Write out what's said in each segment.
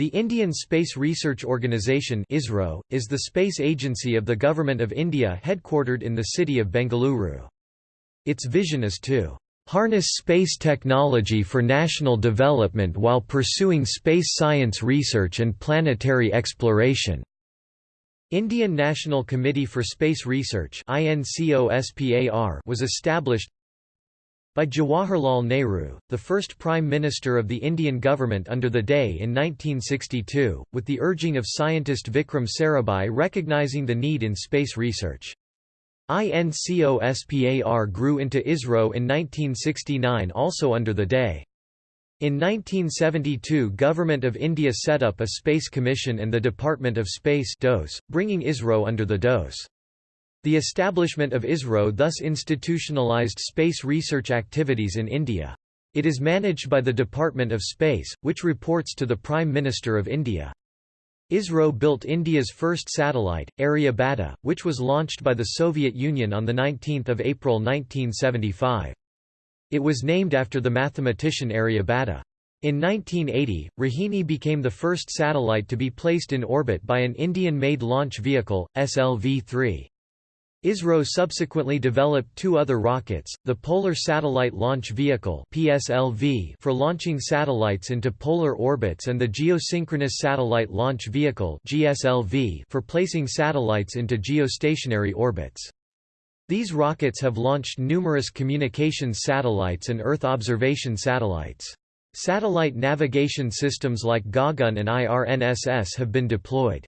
The Indian Space Research Organisation ISRO, is the space agency of the Government of India headquartered in the city of Bengaluru. Its vision is to harness space technology for national development while pursuing space science research and planetary exploration. Indian National Committee for Space Research was established by Jawaharlal Nehru, the first Prime Minister of the Indian government under the day in 1962, with the urging of scientist Vikram Sarabhai recognizing the need in space research. INCOSPAR grew into ISRO in 1969 also under the day. In 1972 Government of India set up a Space Commission and the Department of Space DOS, bringing ISRO under the DOS. The establishment of ISRO thus institutionalized space research activities in India. It is managed by the Department of Space, which reports to the Prime Minister of India. ISRO built India's first satellite, Aryabhata, which was launched by the Soviet Union on 19 April 1975. It was named after the mathematician Aryabhata. In 1980, Rohini became the first satellite to be placed in orbit by an Indian-made launch vehicle, SLV-3. ISRO subsequently developed two other rockets, the Polar Satellite Launch Vehicle PSLV for launching satellites into polar orbits and the Geosynchronous Satellite Launch Vehicle GSLV for placing satellites into geostationary orbits. These rockets have launched numerous communications satellites and Earth observation satellites. Satellite navigation systems like Gagan and IRNSS have been deployed.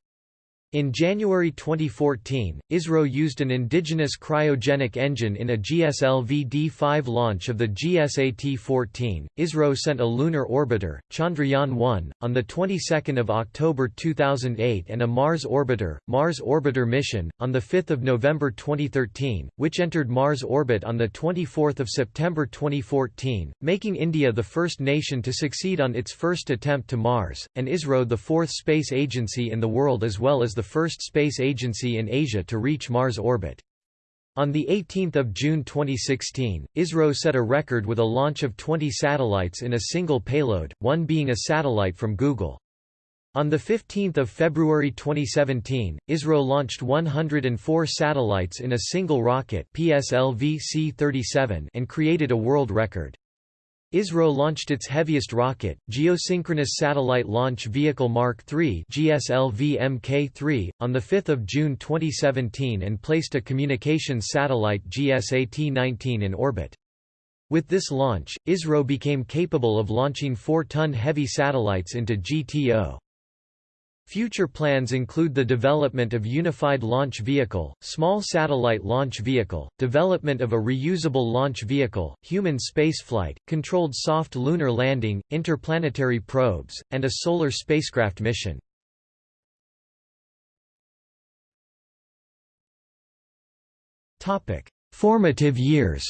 In January 2014, ISRO used an indigenous cryogenic engine in a GSLV-D5 launch of the GSAT-14. ISRO sent a lunar orbiter, Chandrayaan-1, on the 22nd of October 2008 and a Mars orbiter, Mars Orbiter mission, on the 5th of November 2013, which entered Mars orbit on the 24th of September 2014, making India the first nation to succeed on its first attempt to Mars, and ISRO the fourth space agency in the world as well as the the first space agency in Asia to reach Mars orbit. On 18 June 2016, ISRO set a record with a launch of 20 satellites in a single payload, one being a satellite from Google. On 15 February 2017, ISRO launched 104 satellites in a single rocket PSLV C-37 and created a world record. ISRO launched its heaviest rocket, Geosynchronous Satellite Launch Vehicle Mark III GSLV Mk3, on 5 June 2017 and placed a communications satellite GSAT-19 in orbit. With this launch, ISRO became capable of launching 4-ton heavy satellites into GTO. Future plans include the development of Unified Launch Vehicle, Small Satellite Launch Vehicle, development of a reusable launch vehicle, human spaceflight, controlled soft lunar landing, interplanetary probes, and a solar spacecraft mission. Formative years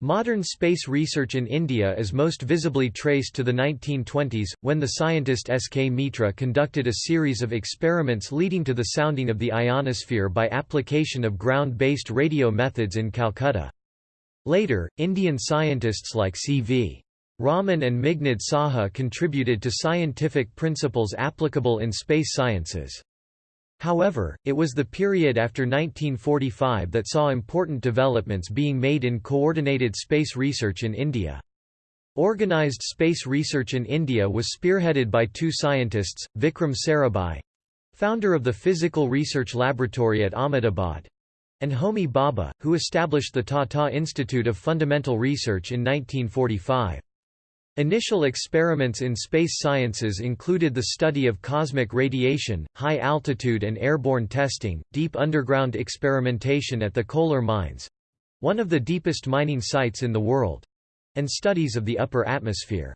Modern space research in India is most visibly traced to the 1920s, when the scientist S. K. Mitra conducted a series of experiments leading to the sounding of the ionosphere by application of ground-based radio methods in Calcutta. Later, Indian scientists like C.V. Raman and Meghnad Saha contributed to scientific principles applicable in space sciences. However, it was the period after 1945 that saw important developments being made in coordinated space research in India. Organized space research in India was spearheaded by two scientists, Vikram Sarabhai founder of the Physical Research Laboratory at Ahmedabad and Homi Bhabha, who established the Tata Institute of Fundamental Research in 1945. Initial experiments in space sciences included the study of cosmic radiation, high-altitude and airborne testing, deep underground experimentation at the Kolar mines—one of the deepest mining sites in the world—and studies of the upper atmosphere.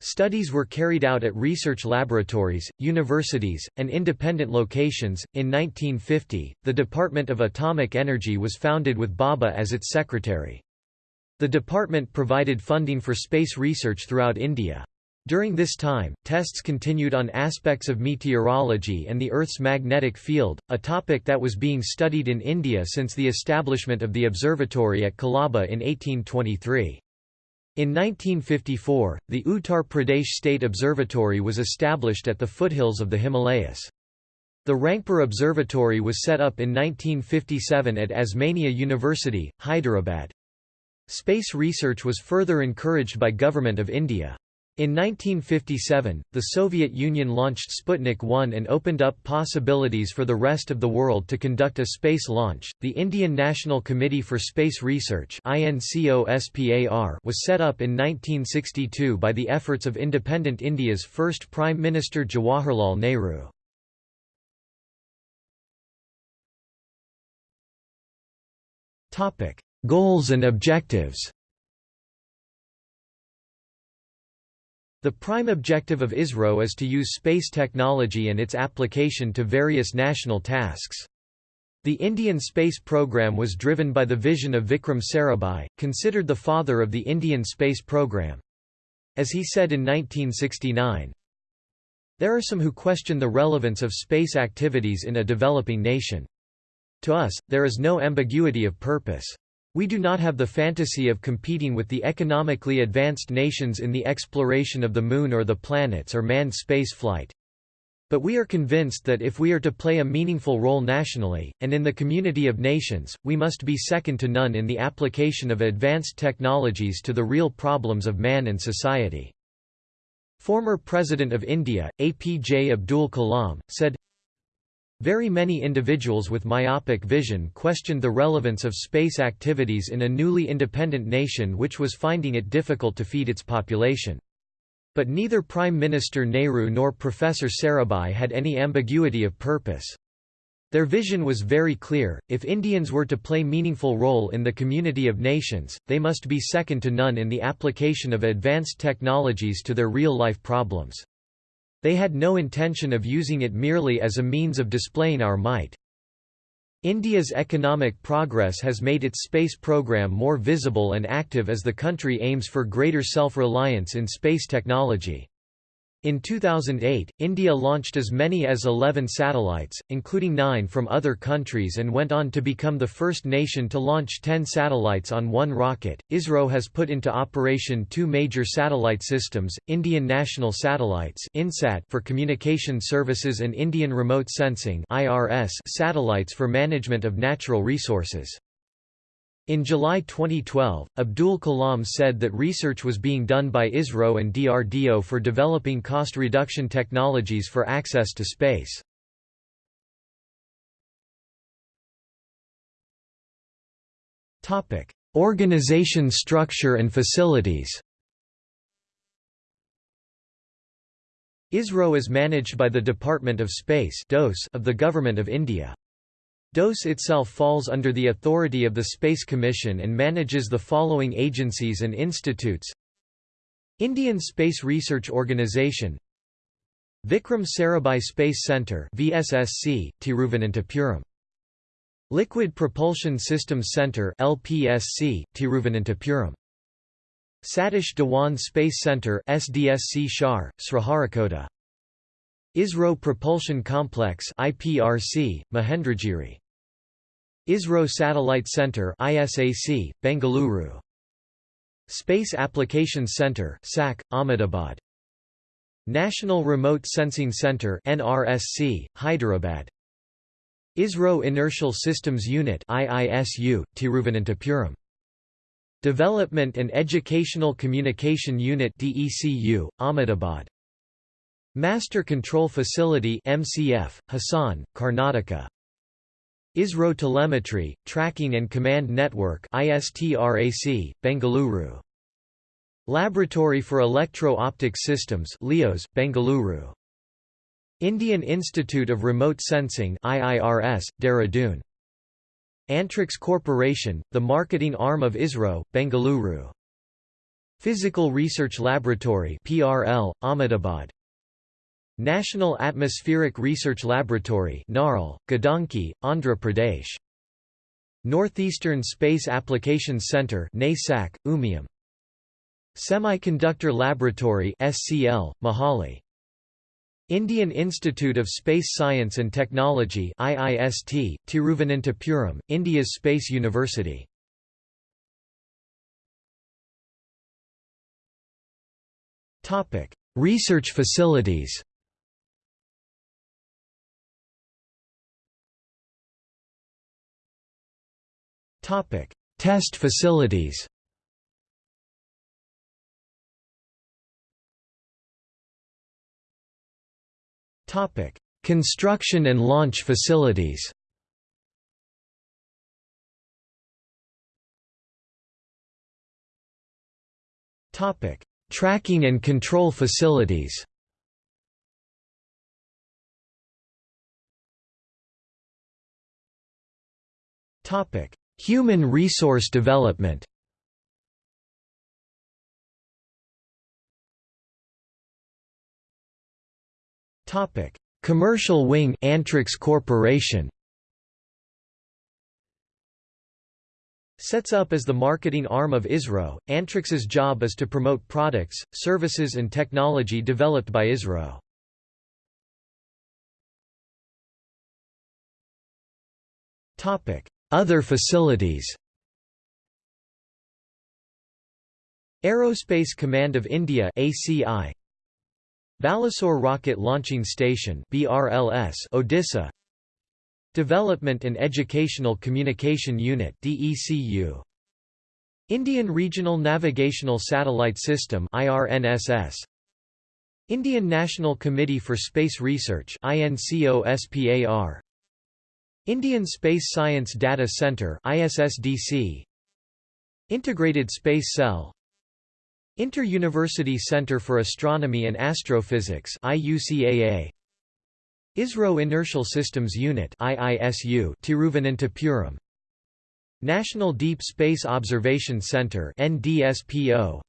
Studies were carried out at research laboratories, universities, and independent locations. In 1950, the Department of Atomic Energy was founded with Bhabha as its secretary. The department provided funding for space research throughout India. During this time, tests continued on aspects of meteorology and the Earth's magnetic field, a topic that was being studied in India since the establishment of the observatory at Colaba in 1823. In 1954, the Uttar Pradesh State Observatory was established at the foothills of the Himalayas. The Rangapur Observatory was set up in 1957 at Osmania University, Hyderabad. Space research was further encouraged by Government of India. In 1957, the Soviet Union launched Sputnik 1 and opened up possibilities for the rest of the world to conduct a space launch. The Indian National Committee for Space Research was set up in 1962 by the efforts of independent India's first Prime Minister Jawaharlal Nehru. Topic: Goals and objectives. The prime objective of ISRO is to use space technology and its application to various national tasks. The Indian space program was driven by the vision of Vikram Sarabhai, considered the father of the Indian space program. As he said in 1969, There are some who question the relevance of space activities in a developing nation. To us, there is no ambiguity of purpose. We do not have the fantasy of competing with the economically advanced nations in the exploration of the Moon or the planets or manned space flight. But we are convinced that if we are to play a meaningful role nationally, and in the community of nations, we must be second to none in the application of advanced technologies to the real problems of man and society. Former President of India, APJ Abdul Kalam, said, very many individuals with myopic vision questioned the relevance of space activities in a newly independent nation which was finding it difficult to feed its population. But neither Prime Minister Nehru nor Professor Sarabhai had any ambiguity of purpose. Their vision was very clear, if Indians were to play meaningful role in the community of nations, they must be second to none in the application of advanced technologies to their real-life problems. They had no intention of using it merely as a means of displaying our might. India's economic progress has made its space program more visible and active as the country aims for greater self-reliance in space technology. In 2008, India launched as many as 11 satellites, including nine from other countries and went on to become the first nation to launch 10 satellites on one rocket. ISRO has put into operation two major satellite systems, Indian National Satellites for communication services and Indian Remote Sensing satellites for management of natural resources. In July 2012, Abdul Kalam said that research was being done by ISRO and DRDO for developing cost reduction technologies for access to space. Topic: Organization structure and facilities ISRO is managed by the Department of Space of the Government of India. DOSE itself falls under the authority of the Space Commission and manages the following agencies and institutes. Indian Space Research Organisation Vikram Sarabhai Space Centre VSSC, Tiruvananthapuram. Liquid Propulsion Systems Centre LPSC, Tiruvananthapuram. Satish Dhawan Space Centre SDSC Shar, Sriharikota ISRO Propulsion Complex IPRC, Mahendragiri. ISRO Satellite Center ISAC, Bengaluru. Space Applications Center SAC, Ahmedabad. National Remote Sensing Center NRSC, Hyderabad. ISRO Inertial Systems Unit IISU, Tiruvananthapuram. Development and Educational Communication Unit DECU, Ahmedabad. Master Control Facility MCF, Hassan, Karnataka. ISRO Telemetry, Tracking and Command Network ISTRAC, Bengaluru. Laboratory for Electro-Optic Systems LEOS, Bengaluru. Indian Institute of Remote Sensing IIRS, Dehradun. Antrix Corporation, the marketing arm of ISRO, Bengaluru. Physical Research Laboratory PRL, Ahmedabad. National Atmospheric Research Laboratory Narl, Gadanki, Andhra Pradesh. Northeastern Space Applications Center NASAC, Umiam. Semiconductor Laboratory SCL, Mohali. Indian Institute of Space Science and Technology IIST, Tiruvananthapuram, India's Space University Research facilities Test facilities Topic: Construction and launch facilities. Topic: Tracking and control facilities. Topic: Human resource development. Topic: Commercial wing Antrix Corporation. Sets up as the marketing arm of ISRO, Antrix's job is to promote products, services and technology developed by ISRO. Other facilities. Aerospace Command of India ACI Balasore Rocket Launching Station BRLS Odisha. Development and Educational Communication Unit DECU Indian Regional Navigational Satellite System IRNSS Indian National Committee for Space Research INCOSPAR Indian Space Science Data Center ISSDC Integrated Space Cell. Inter-University Center for Astronomy and Astrophysics IUCAA ISRO Inertial Systems Unit IISU Tiruvananthapuram. National Deep Space Observation Center NDSPO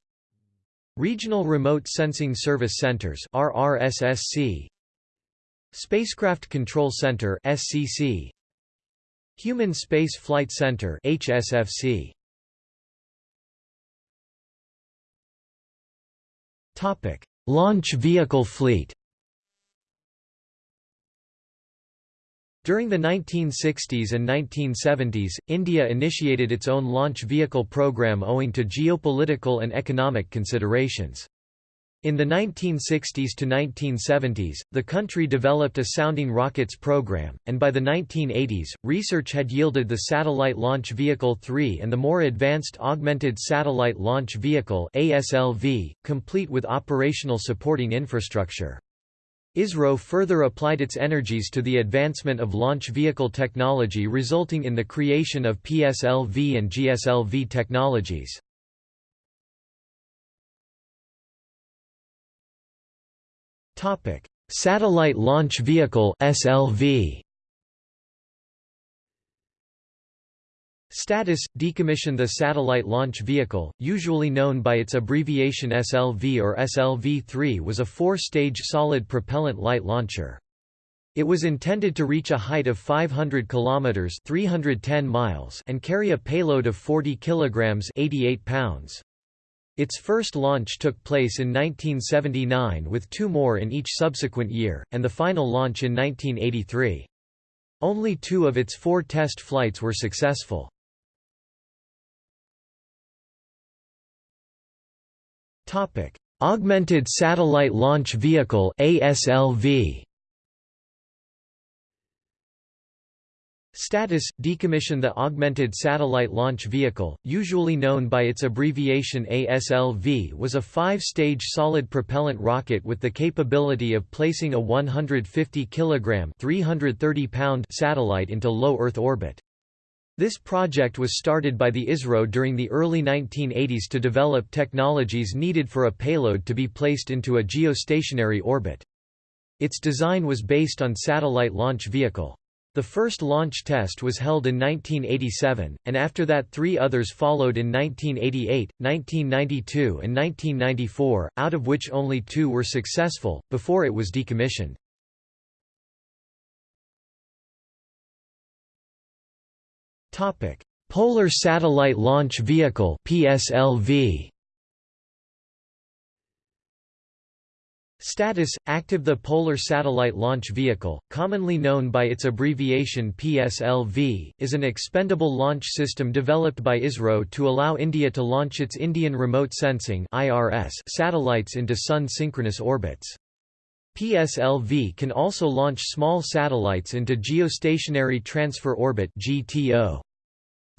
Regional Remote Sensing Service Centers RRSSC Spacecraft Control Center SCC Human Space Flight Center HSFC Topic: Launch vehicle fleet. During the 1960s and 1970s, India initiated its own launch vehicle program owing to geopolitical and economic considerations. In the 1960s to 1970s, the country developed a sounding rockets program, and by the 1980s, research had yielded the Satellite Launch Vehicle 3 and the more advanced Augmented Satellite Launch Vehicle ASLV, complete with operational supporting infrastructure. ISRO further applied its energies to the advancement of launch vehicle technology resulting in the creation of PSLV and GSLV technologies. Topic: Satellite Launch Vehicle (SLV). Status – Decommission The satellite launch vehicle, usually known by its abbreviation SLV or SLV-3 was a four-stage solid propellant light launcher. It was intended to reach a height of 500 kilometers (310 miles) and carry a payload of 40 kilograms (88 pounds). Its first launch took place in 1979 with two more in each subsequent year, and the final launch in 1983. Only two of its four test flights were successful. Augmented Satellite Launch Vehicle ASLV Status – Decommission The Augmented Satellite Launch Vehicle, usually known by its abbreviation ASLV was a five-stage solid propellant rocket with the capability of placing a 150 kg 330 pound satellite into low Earth orbit. This project was started by the ISRO during the early 1980s to develop technologies needed for a payload to be placed into a geostationary orbit. Its design was based on satellite launch vehicle. The first launch test was held in 1987, and after that three others followed in 1988, 1992 and 1994, out of which only two were successful, before it was decommissioned. Polar Satellite Launch Vehicle PSLV Status – Active The Polar Satellite Launch Vehicle, commonly known by its abbreviation PSLV, is an expendable launch system developed by ISRO to allow India to launch its Indian Remote Sensing satellites into Sun-synchronous orbits. PSLV can also launch small satellites into Geostationary Transfer Orbit GTO.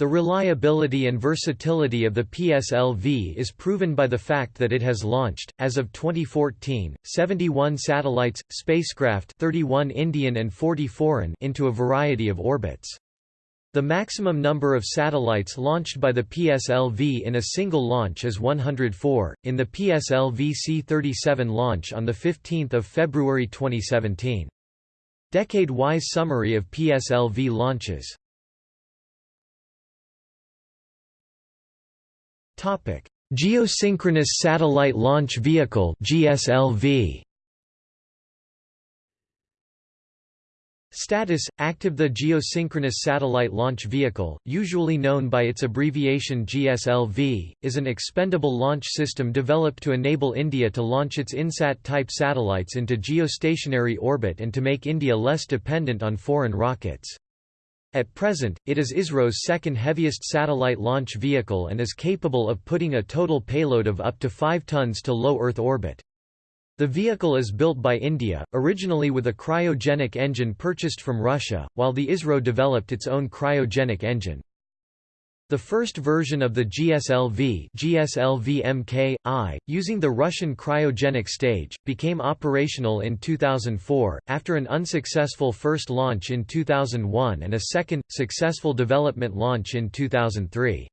The reliability and versatility of the PSLV is proven by the fact that it has launched, as of 2014, 71 satellites, spacecraft 31 Indian and 40 foreign into a variety of orbits. The maximum number of satellites launched by the PSLV in a single launch is 104, in the PSLV C-37 launch on 15 February 2017. Decade-wise summary of PSLV launches Topic: Geosynchronous Satellite Launch Vehicle (GSLV). Status – Active The Geosynchronous Satellite Launch Vehicle, usually known by its abbreviation GSLV, is an expendable launch system developed to enable India to launch its INSAT-type satellites into geostationary orbit and to make India less dependent on foreign rockets. At present, it is ISRO's second heaviest satellite launch vehicle and is capable of putting a total payload of up to 5 tons to low Earth orbit. The vehicle is built by India, originally with a cryogenic engine purchased from Russia, while the ISRO developed its own cryogenic engine. The first version of the GSLV, GSLV MK-I, using the Russian cryogenic stage, became operational in 2004, after an unsuccessful first launch in 2001 and a second, successful development launch in 2003.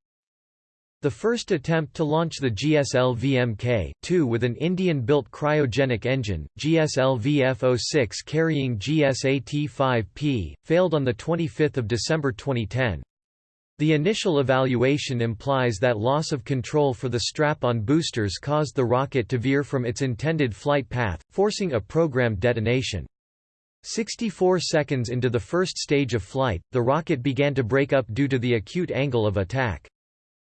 The first attempt to launch the GSLV Mk-II with an Indian-built cryogenic engine, GSLV F-06 carrying GSAT-5P, failed on 25 December 2010. The initial evaluation implies that loss of control for the strap-on boosters caused the rocket to veer from its intended flight path, forcing a programmed detonation. 64 seconds into the first stage of flight, the rocket began to break up due to the acute angle of attack.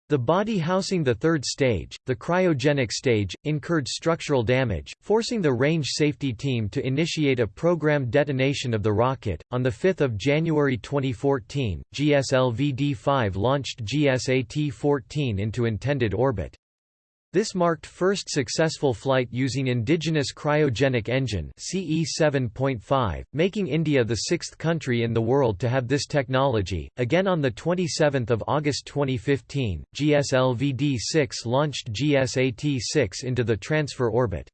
The body housing the third stage, the cryogenic stage, incurred structural damage, forcing the range safety team to initiate a programmed detonation of the rocket. On 5 January 2014, GSLV D5 launched GSAT 14 into intended orbit. This marked first successful flight using indigenous cryogenic engine CE 7.5, making India the sixth country in the world to have this technology. Again on 27 August 2015, GSLV D6 launched GSAT-6 into the transfer orbit.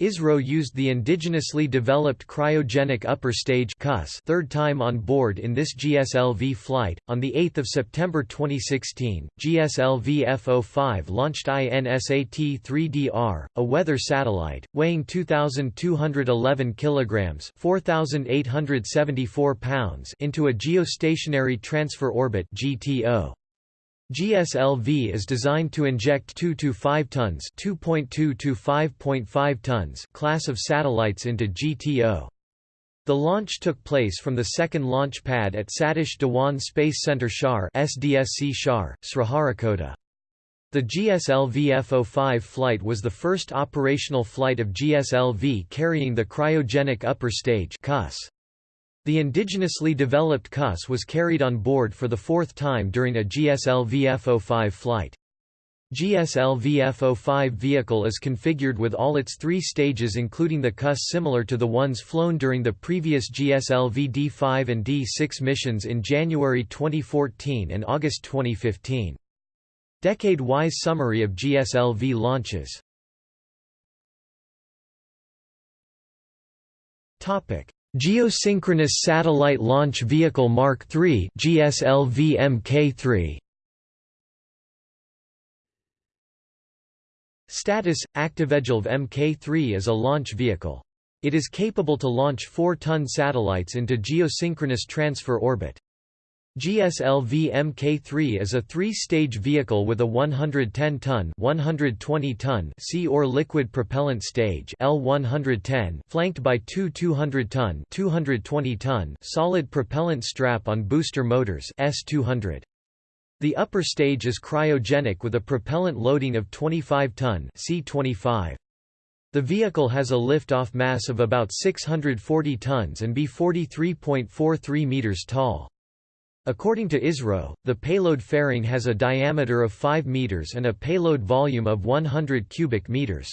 ISRO used the indigenously developed cryogenic upper stage CUS third time on board in this GSLV flight. On 8 September 2016, GSLV F-05 launched INSAT-3DR, a weather satellite, weighing 2,211 kilograms (4,874 pounds) into a geostationary transfer orbit (GTO). GSLV is designed to inject 2 to 5 tons, 2.2 to 5.5 tons class of satellites into GTO. The launch took place from the second launch pad at Satish Dhawan Space Center Shar SDSC Shar, Sriharikota. The GSLV F-05 flight was the first operational flight of GSLV carrying the cryogenic upper stage CUS. The indigenously developed CUS was carried on board for the fourth time during a GSLV F-05 flight. GSLV F-05 vehicle is configured with all its three stages including the CUS similar to the ones flown during the previous GSLV D5 and D6 missions in January 2014 and August 2015. Decade-wise summary of GSLV launches Geosynchronous Satellite Launch Vehicle Mark III GSLV Mk3 Status – Active GSLV Mk3 is a launch vehicle. It is capable to launch 4-ton satellites into geosynchronous transfer orbit. GSLV Mk3 is a three-stage vehicle with a 110-ton 120-ton sea or liquid propellant stage L110 flanked by two 200-ton 220-ton solid propellant strap-on booster motors S200. The upper stage is cryogenic with a propellant loading of 25-ton C25. The vehicle has a lift-off mass of about 640 tons and be 43.43 meters tall. According to ISRO, the payload fairing has a diameter of 5 meters and a payload volume of 100 cubic meters.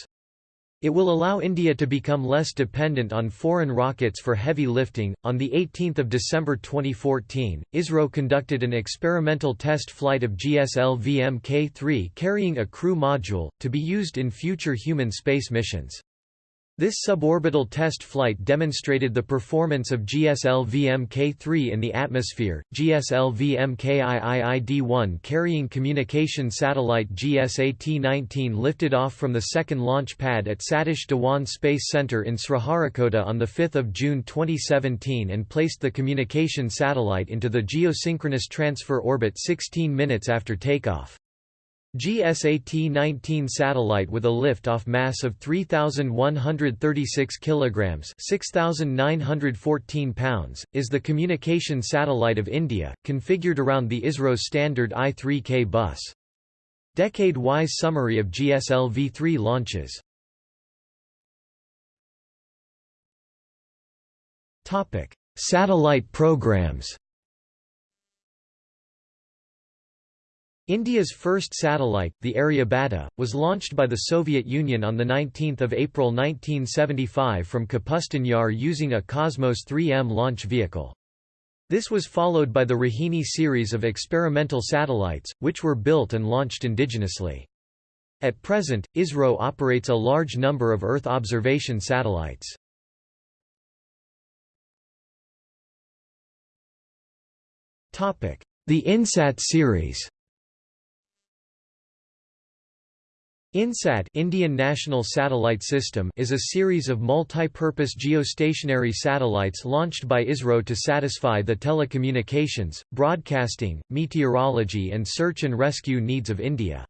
It will allow India to become less dependent on foreign rockets for heavy lifting. On the 18th of December 2014, ISRO conducted an experimental test flight of GSLV Mk3 carrying a crew module to be used in future human space missions. This suborbital test flight demonstrated the performance of GSLV Mk3 in the atmosphere. GSLV Mkiiid-1 carrying communication satellite GSAT-19 lifted off from the second launch pad at Satish Dhawan Space Center in Sriharikota on 5 June 2017 and placed the communication satellite into the geosynchronous transfer orbit 16 minutes after takeoff. GSAT-19 satellite with a lift-off mass of 3,136 kilograms (6,914 pounds) is the communication satellite of India, configured around the ISRO standard I-3K bus. Decade-wise summary of GSLV-3 launches. Topic: Satellite programs. India's first satellite, the Aryabhata, was launched by the Soviet Union on 19 April 1975 from Kapustin Yar using a Cosmos 3M launch vehicle. This was followed by the Rohini series of experimental satellites, which were built and launched indigenously. At present, ISRO operates a large number of Earth observation satellites. The INSAT series INSAT Indian National Satellite System is a series of multi-purpose geostationary satellites launched by ISRO to satisfy the telecommunications, broadcasting, meteorology and search and rescue needs of India.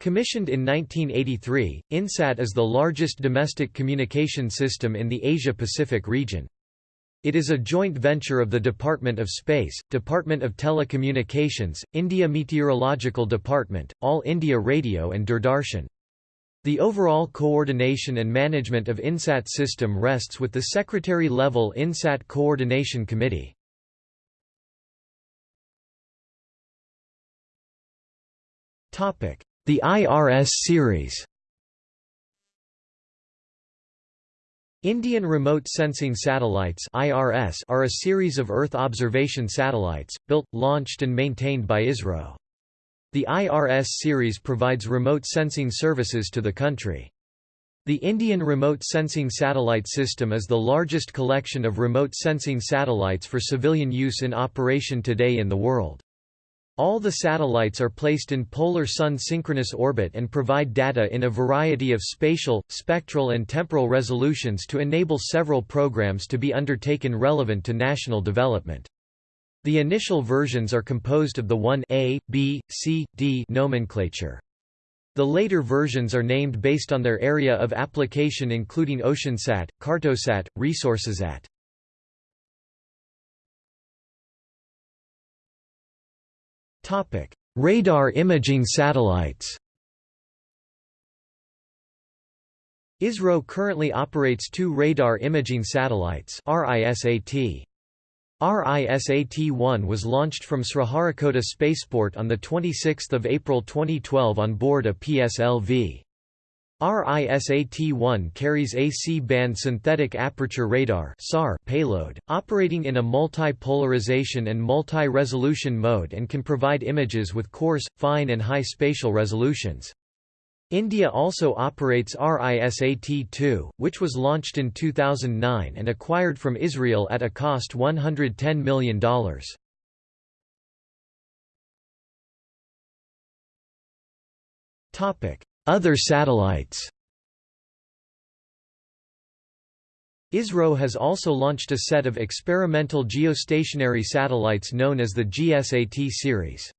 Commissioned in 1983, INSAT is the largest domestic communication system in the Asia-Pacific region. It is a joint venture of the Department of Space, Department of Telecommunications, India Meteorological Department, All India Radio and Doordarshan. The overall coordination and management of INSAT system rests with the Secretary-level INSAT Coordination Committee. The IRS series Indian Remote Sensing Satellites (IRS) are a series of Earth observation satellites built, launched and maintained by ISRO. The IRS series provides remote sensing services to the country. The Indian Remote Sensing Satellite System is the largest collection of remote sensing satellites for civilian use in operation today in the world. All the satellites are placed in polar sun synchronous orbit and provide data in a variety of spatial, spectral and temporal resolutions to enable several programs to be undertaken relevant to national development. The initial versions are composed of the 1A, B, C, D nomenclature. The later versions are named based on their area of application including OceanSat, Cartosat, ResourceSat. Topic: Radar imaging satellites. ISRO currently operates two radar imaging satellites RISAT. RISAT-1 was launched from Sriharikota Spaceport on 26 April 2012 on board a PSLV. RISAT-1 carries a C-band synthetic aperture radar (SAR) payload, operating in a multi-polarization and multi-resolution mode and can provide images with coarse, fine and high spatial resolutions. India also operates RISAT-2, which was launched in 2009 and acquired from Israel at a cost $110 million. Topic: other satellites ISRO has also launched a set of experimental geostationary satellites known as the GSAT series.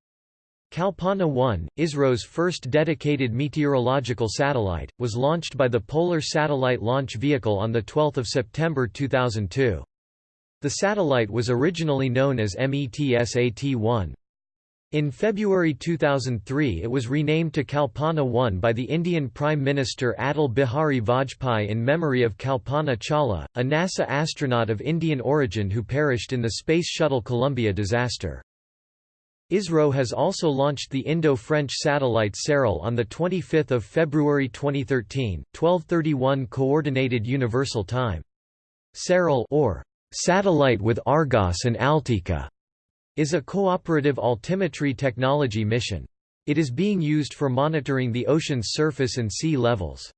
Kalpana 1, ISRO's first dedicated meteorological satellite, was launched by the Polar Satellite Launch Vehicle on 12 September 2002. The satellite was originally known as METSAT-1. In February 2003 it was renamed to Kalpana 1 by the Indian Prime Minister Atal Bihari Vajpayee in memory of Kalpana Chawla, a NASA astronaut of Indian origin who perished in the Space Shuttle Columbia disaster. ISRO has also launched the Indo-French satellite SARAL on 25 February 2013, 1231 Coordinated Universal Time. SARAL or Satellite with Argos and Altika is a cooperative altimetry technology mission. It is being used for monitoring the ocean's surface and sea levels.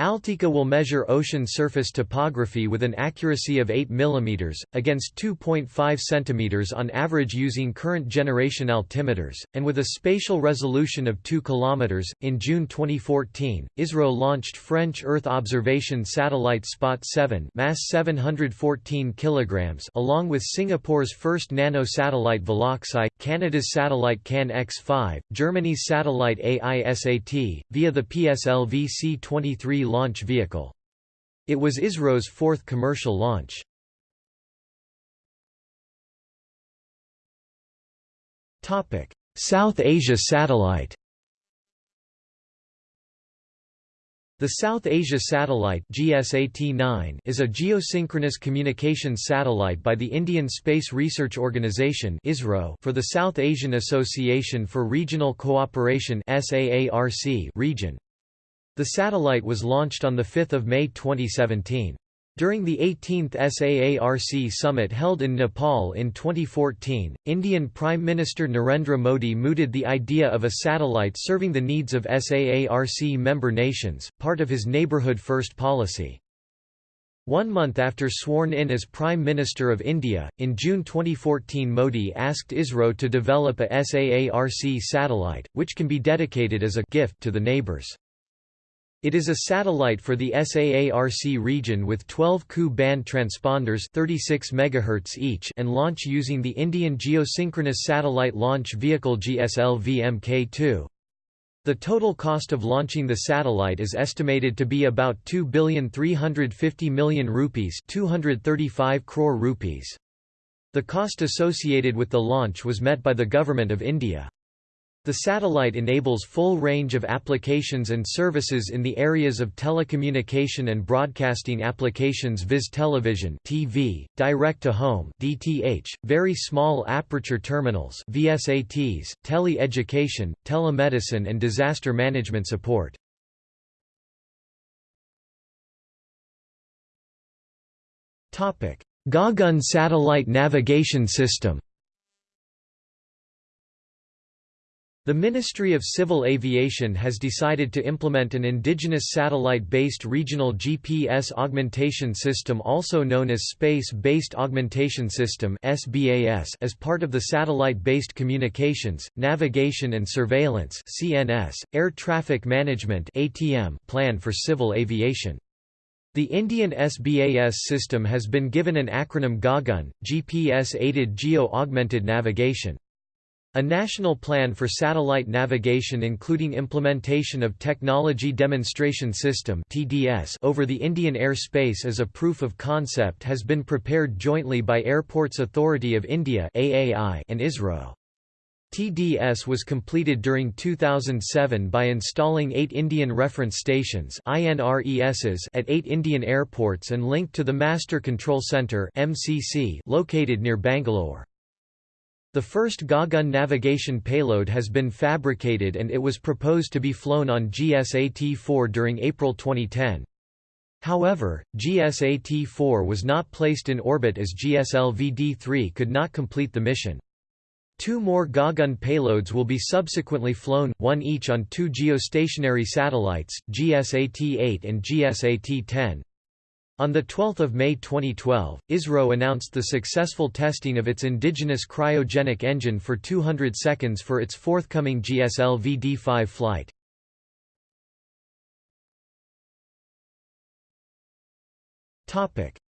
Altika will measure ocean surface topography with an accuracy of 8 mm, against 2.5 cm on average using current generation altimeters, and with a spatial resolution of 2 km. In June 2014, ISRO launched French Earth observation satellite Spot 7 mass 714 kg along with Singapore's first nano-satellite Veloxai, Canada's satellite CAN X5, Germany's satellite AISAT, via the PSLV C-23 launch vehicle. It was ISRO's fourth commercial launch. South Asia satellite The South Asia Satellite GSAT-9 is a geosynchronous communications satellite by the Indian Space Research Organisation (ISRO) for the South Asian Association for Regional Cooperation (SAARC) region. The satellite was launched on 5 May 2017. During the 18th SAARC summit held in Nepal in 2014, Indian Prime Minister Narendra Modi mooted the idea of a satellite serving the needs of SAARC member nations, part of his Neighbourhood First policy. One month after sworn in as Prime Minister of India, in June 2014 Modi asked ISRO to develop a SAARC satellite, which can be dedicated as a gift to the neighbours. It is a satellite for the SAARC region with 12 Ku band transponders 36 MHz each and launch using the Indian Geosynchronous Satellite Launch Vehicle GSLV Mk2. The total cost of launching the satellite is estimated to be about 2,350 million rupees 235 crore rupees. The cost associated with the launch was met by the Government of India. The satellite enables full range of applications and services in the areas of telecommunication and broadcasting applications viz television TV, direct-to-home DTH, very small aperture terminals VSATs, tele-education, telemedicine and disaster management support. Gagan Satellite Navigation System The Ministry of Civil Aviation has decided to implement an indigenous satellite-based regional GPS augmentation system also known as Space-Based Augmentation System as part of the Satellite-Based Communications, Navigation and Surveillance Air Traffic Management plan for civil aviation. The Indian SBAS system has been given an acronym GAGAN, GPS-Aided Geo-Augmented Navigation. A national plan for satellite navigation including implementation of Technology Demonstration System over the Indian airspace as a proof of concept has been prepared jointly by Airports Authority of India and ISRO. TDS was completed during 2007 by installing eight Indian Reference Stations at eight Indian airports and linked to the Master Control Centre located near Bangalore. The first Gagan navigation payload has been fabricated and it was proposed to be flown on GSAT-4 during April 2010. However, GSAT-4 was not placed in orbit as GSLV-D3 could not complete the mission. Two more Gagan payloads will be subsequently flown, one each on two geostationary satellites, GSAT-8 and GSAT-10. On 12 May 2012, ISRO announced the successful testing of its indigenous cryogenic engine for 200 seconds for its forthcoming GSLV D5 flight.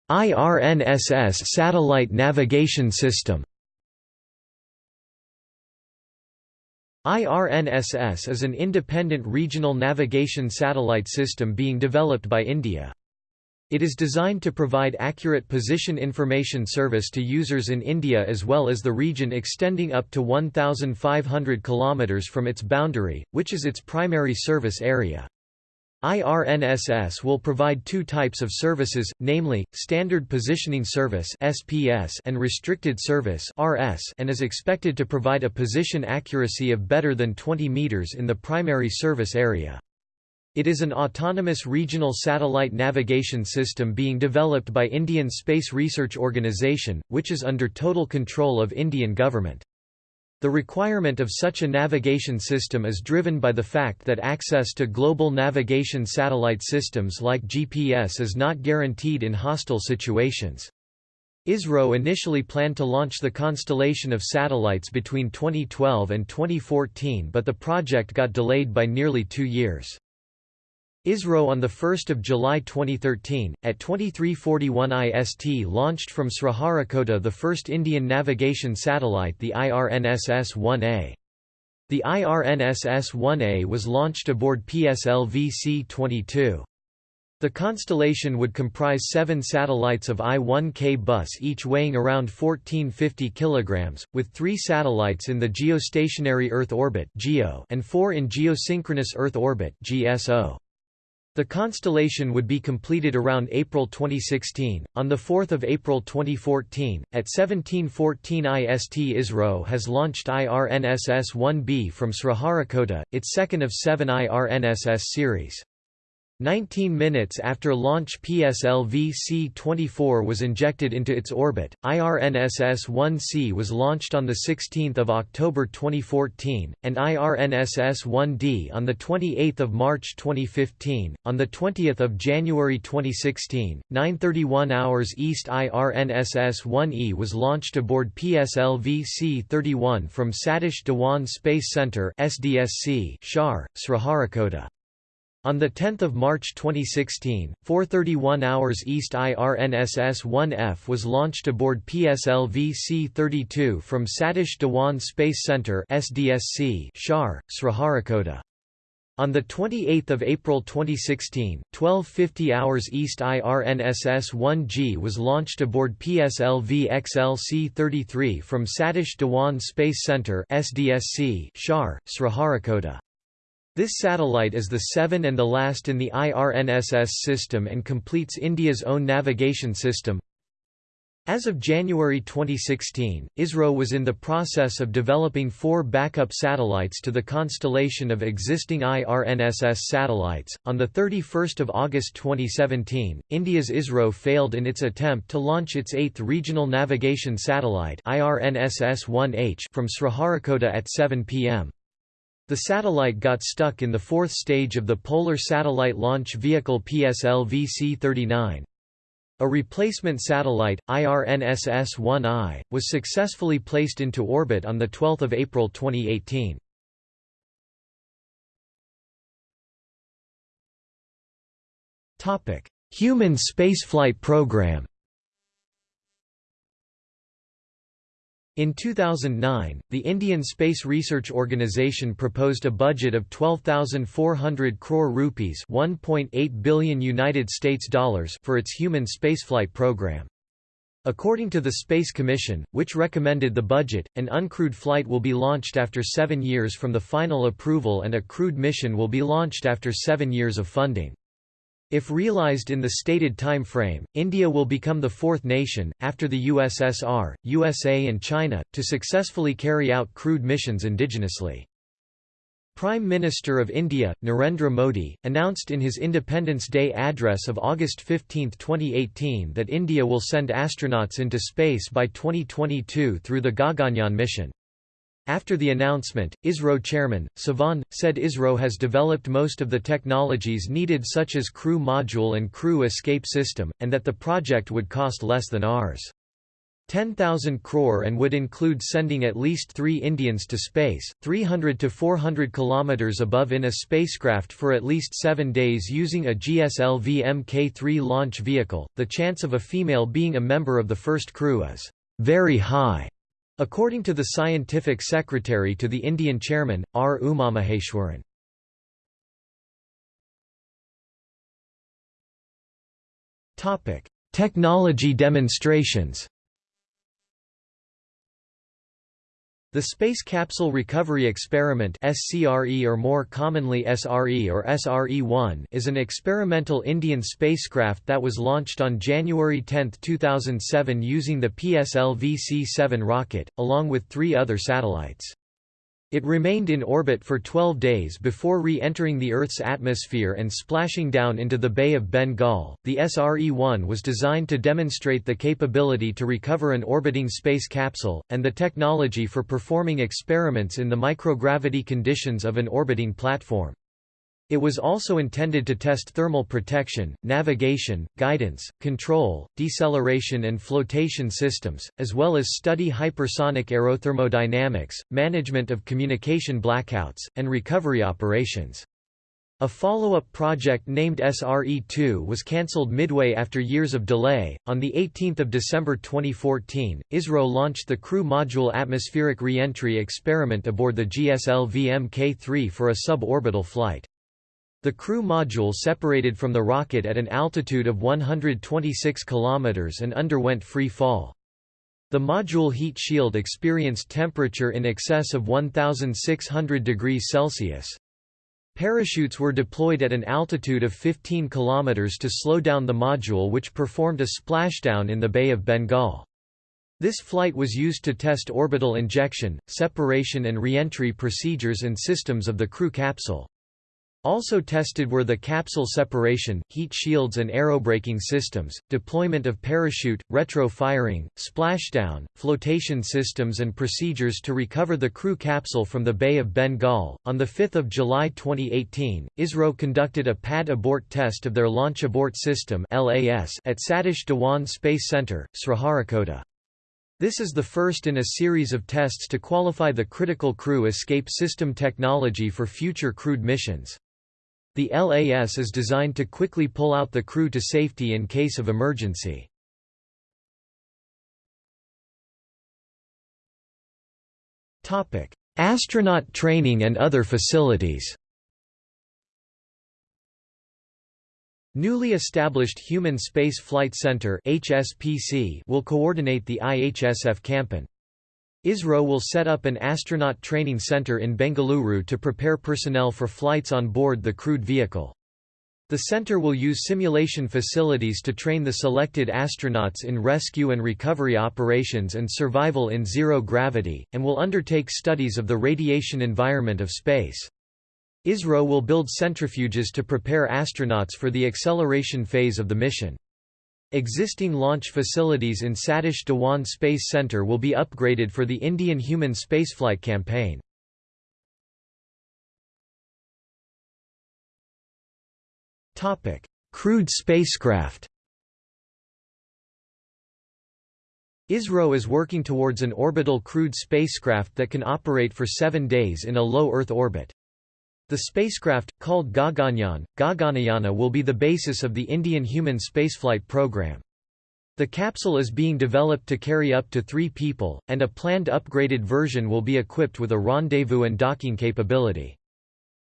IRNSS satellite navigation system IRNSS is an independent regional navigation satellite system being developed by India. It is designed to provide accurate position information service to users in India as well as the region extending up to 1,500 km from its boundary, which is its primary service area. IRNSS will provide two types of services, namely, Standard Positioning Service and Restricted Service and is expected to provide a position accuracy of better than 20 meters in the primary service area. It is an autonomous regional satellite navigation system being developed by Indian Space Research Organisation, which is under total control of Indian government. The requirement of such a navigation system is driven by the fact that access to global navigation satellite systems like GPS is not guaranteed in hostile situations. ISRO initially planned to launch the constellation of satellites between 2012 and 2014 but the project got delayed by nearly two years. ISRO on 1 July 2013, at 2341 IST launched from Sriharikota the first Indian navigation satellite the IRNSS-1A. The IRNSS-1A was launched aboard PSLV C-22. The constellation would comprise seven satellites of I-1K bus each weighing around 1450 kg, with three satellites in the geostationary Earth orbit and four in geosynchronous Earth orbit GSO. The constellation would be completed around April 2016. On 4 April 2014, at 1714 IST ISRO has launched IRNSS-1B from Sriharikota, its second of seven IRNSS series. 19 minutes after launch PSLV C-24 was injected into its orbit, IRNSS-1C was launched on 16 October 2014, and IRNSS-1D on 28 March 2015. On 20 January 2016, 9.31 hours East IRNSS-1E was launched aboard PSLV C-31 from Satish Dhawan Space Center SDSC, Shar, Sriharikota. On 10 March 2016, 4.31 hours East IRNSS-1F was launched aboard PSLV C-32 from Satish Dhawan Space Center SDSC, Shar, Sriharikota. On 28 April 2016, 12.50 hours East IRNSS-1G was launched aboard PSLV XL-C-33 from Satish Dhawan Space Center SDSC, Shar, Sriharikota. This satellite is the seven and the last in the IRNSS system and completes India's own navigation system. As of January 2016, ISRO was in the process of developing four backup satellites to the constellation of existing IRNSS satellites. On the 31st of August 2017, India's ISRO failed in its attempt to launch its eighth regional navigation satellite IRNSS-1H from Sriharikota at 7 p.m. The satellite got stuck in the fourth stage of the Polar Satellite Launch Vehicle PSLV-C-39. A replacement satellite, IRNSS-1I, was successfully placed into orbit on 12 April 2018. Human spaceflight program In 2009, the Indian Space Research Organisation proposed a budget of 12,400 crore rupees, 1.8 billion United States dollars for its human spaceflight program. According to the Space Commission, which recommended the budget, an uncrewed flight will be launched after 7 years from the final approval and a crewed mission will be launched after 7 years of funding. If realized in the stated time frame, India will become the fourth nation, after the USSR, USA and China, to successfully carry out crewed missions indigenously. Prime Minister of India, Narendra Modi, announced in his Independence Day address of August 15, 2018 that India will send astronauts into space by 2022 through the Gaganyaan mission. After the announcement, ISRO chairman, Sivan, said ISRO has developed most of the technologies needed such as crew module and crew escape system, and that the project would cost less than Rs. 10,000 crore and would include sending at least three Indians to space, 300 to 400 kilometers above in a spacecraft for at least seven days using a GSLV Mk3 launch vehicle. The chance of a female being a member of the first crew is very high. According to the scientific secretary to the Indian chairman, R. Umamaheshwaran. Technology demonstrations The Space Capsule Recovery Experiment SCRE or more commonly SRE or SRE-1 is an experimental Indian spacecraft that was launched on January 10, 2007 using the PSLV-C-7 rocket, along with three other satellites. It remained in orbit for 12 days before re-entering the Earth's atmosphere and splashing down into the Bay of Bengal. The SRE-1 was designed to demonstrate the capability to recover an orbiting space capsule, and the technology for performing experiments in the microgravity conditions of an orbiting platform. It was also intended to test thermal protection, navigation, guidance, control, deceleration and flotation systems, as well as study hypersonic aerothermodynamics, management of communication blackouts, and recovery operations. A follow-up project named SRE-2 was cancelled midway after years of delay. On the 18th of December 2014, ISRO launched the Crew Module atmospheric re-entry experiment aboard the GSLV Mk3 for a suborbital flight. The crew module separated from the rocket at an altitude of 126 km and underwent free fall. The module heat shield experienced temperature in excess of 1600 degrees Celsius. Parachutes were deployed at an altitude of 15 km to slow down the module which performed a splashdown in the Bay of Bengal. This flight was used to test orbital injection, separation and re-entry procedures and systems of the crew capsule. Also tested were the capsule separation, heat shields and aerobraking systems, deployment of parachute, retro-firing, splashdown, flotation systems and procedures to recover the crew capsule from the Bay of Bengal. On 5 July 2018, ISRO conducted a pad abort test of their Launch Abort System at Satish Dhawan Space Center, Sriharikota. This is the first in a series of tests to qualify the critical crew escape system technology for future crewed missions. The LAS is designed to quickly pull out the crew to safety in case of emergency. Astronaut training and other facilities Newly established Human Space Flight Center will coordinate the IHSF Campan. ISRO will set up an astronaut training center in Bengaluru to prepare personnel for flights on board the crewed vehicle. The center will use simulation facilities to train the selected astronauts in rescue and recovery operations and survival in zero gravity, and will undertake studies of the radiation environment of space. ISRO will build centrifuges to prepare astronauts for the acceleration phase of the mission. Existing launch facilities in Satish Dhawan Space Centre will be upgraded for the Indian human spaceflight campaign. Topic: Crewed spacecraft ISRO is working towards an orbital crewed spacecraft that can operate for seven days in a low Earth orbit. The spacecraft, called Gaganyaan, Gaganayana will be the basis of the Indian human spaceflight program. The capsule is being developed to carry up to three people, and a planned upgraded version will be equipped with a rendezvous and docking capability.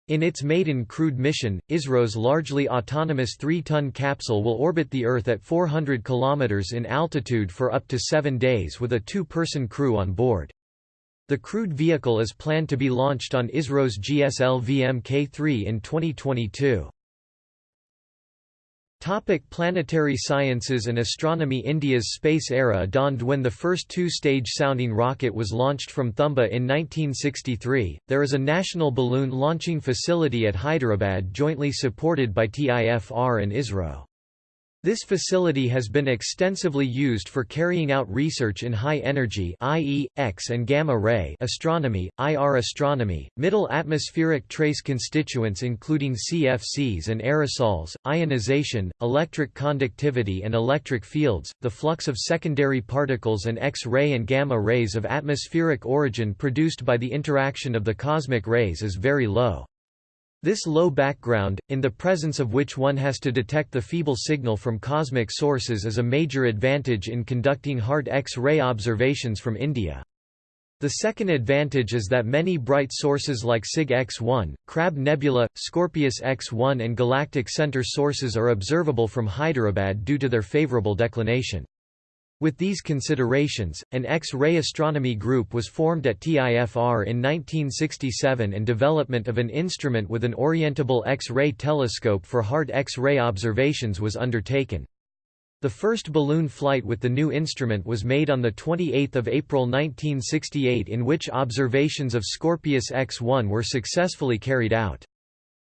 In its maiden crewed mission, ISRO's largely autonomous 3-ton capsule will orbit the Earth at 400 km in altitude for up to seven days with a two-person crew on board. The crewed vehicle is planned to be launched on ISRO's GSLV Mk3 in 2022. Topic planetary sciences and astronomy India's space era dawned when the first two-stage sounding rocket was launched from Thumba in 1963. There is a national balloon launching facility at Hyderabad jointly supported by TIFR and ISRO. This facility has been extensively used for carrying out research in high-energy i.e., X and gamma-ray astronomy, IR astronomy, middle atmospheric trace constituents including CFCs and aerosols, ionization, electric conductivity and electric fields, the flux of secondary particles and X-ray and gamma rays of atmospheric origin produced by the interaction of the cosmic rays is very low. This low background, in the presence of which one has to detect the feeble signal from cosmic sources is a major advantage in conducting hard X-ray observations from India. The second advantage is that many bright sources like Cyg X1, Crab Nebula, Scorpius X1 and Galactic Center sources are observable from Hyderabad due to their favorable declination. With these considerations, an X-ray astronomy group was formed at TIFR in 1967 and development of an instrument with an orientable X-ray telescope for hard X-ray observations was undertaken. The first balloon flight with the new instrument was made on 28 April 1968 in which observations of Scorpius X-1 were successfully carried out.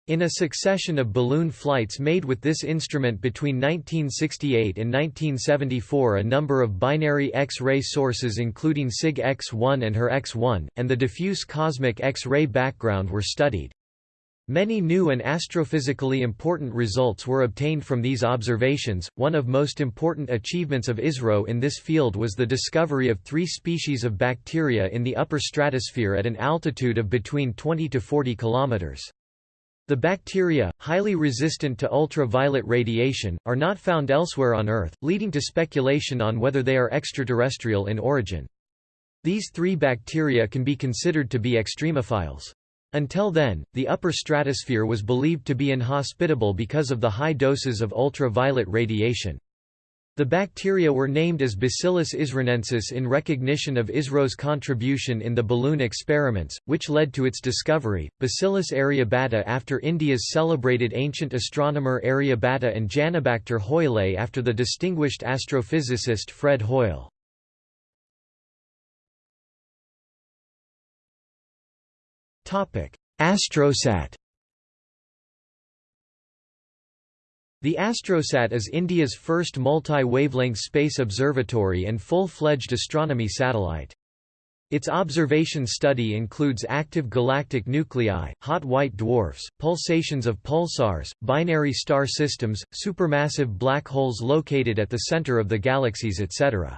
In a succession of balloon flights made with this instrument between 1968 and 1974 a number of binary X-ray sources including Cyg X1 and HER X1, and the diffuse cosmic X-ray background were studied. Many new and astrophysically important results were obtained from these observations. One of most important achievements of ISRO in this field was the discovery of three species of bacteria in the upper stratosphere at an altitude of between 20 to 40 kilometers. The bacteria, highly resistant to ultraviolet radiation, are not found elsewhere on Earth, leading to speculation on whether they are extraterrestrial in origin. These three bacteria can be considered to be extremophiles. Until then, the upper stratosphere was believed to be inhospitable because of the high doses of ultraviolet radiation. The bacteria were named as Bacillus isronensis in recognition of ISRO's contribution in the balloon experiments, which led to its discovery. Bacillus aryabhata after India's celebrated ancient astronomer Aryabhata and Janibacter hoyle after the distinguished astrophysicist Fred Hoyle. Astrosat The Astrosat is India's first multi-wavelength space observatory and full-fledged astronomy satellite. Its observation study includes active galactic nuclei, hot white dwarfs, pulsations of pulsars, binary star systems, supermassive black holes located at the center of the galaxies etc.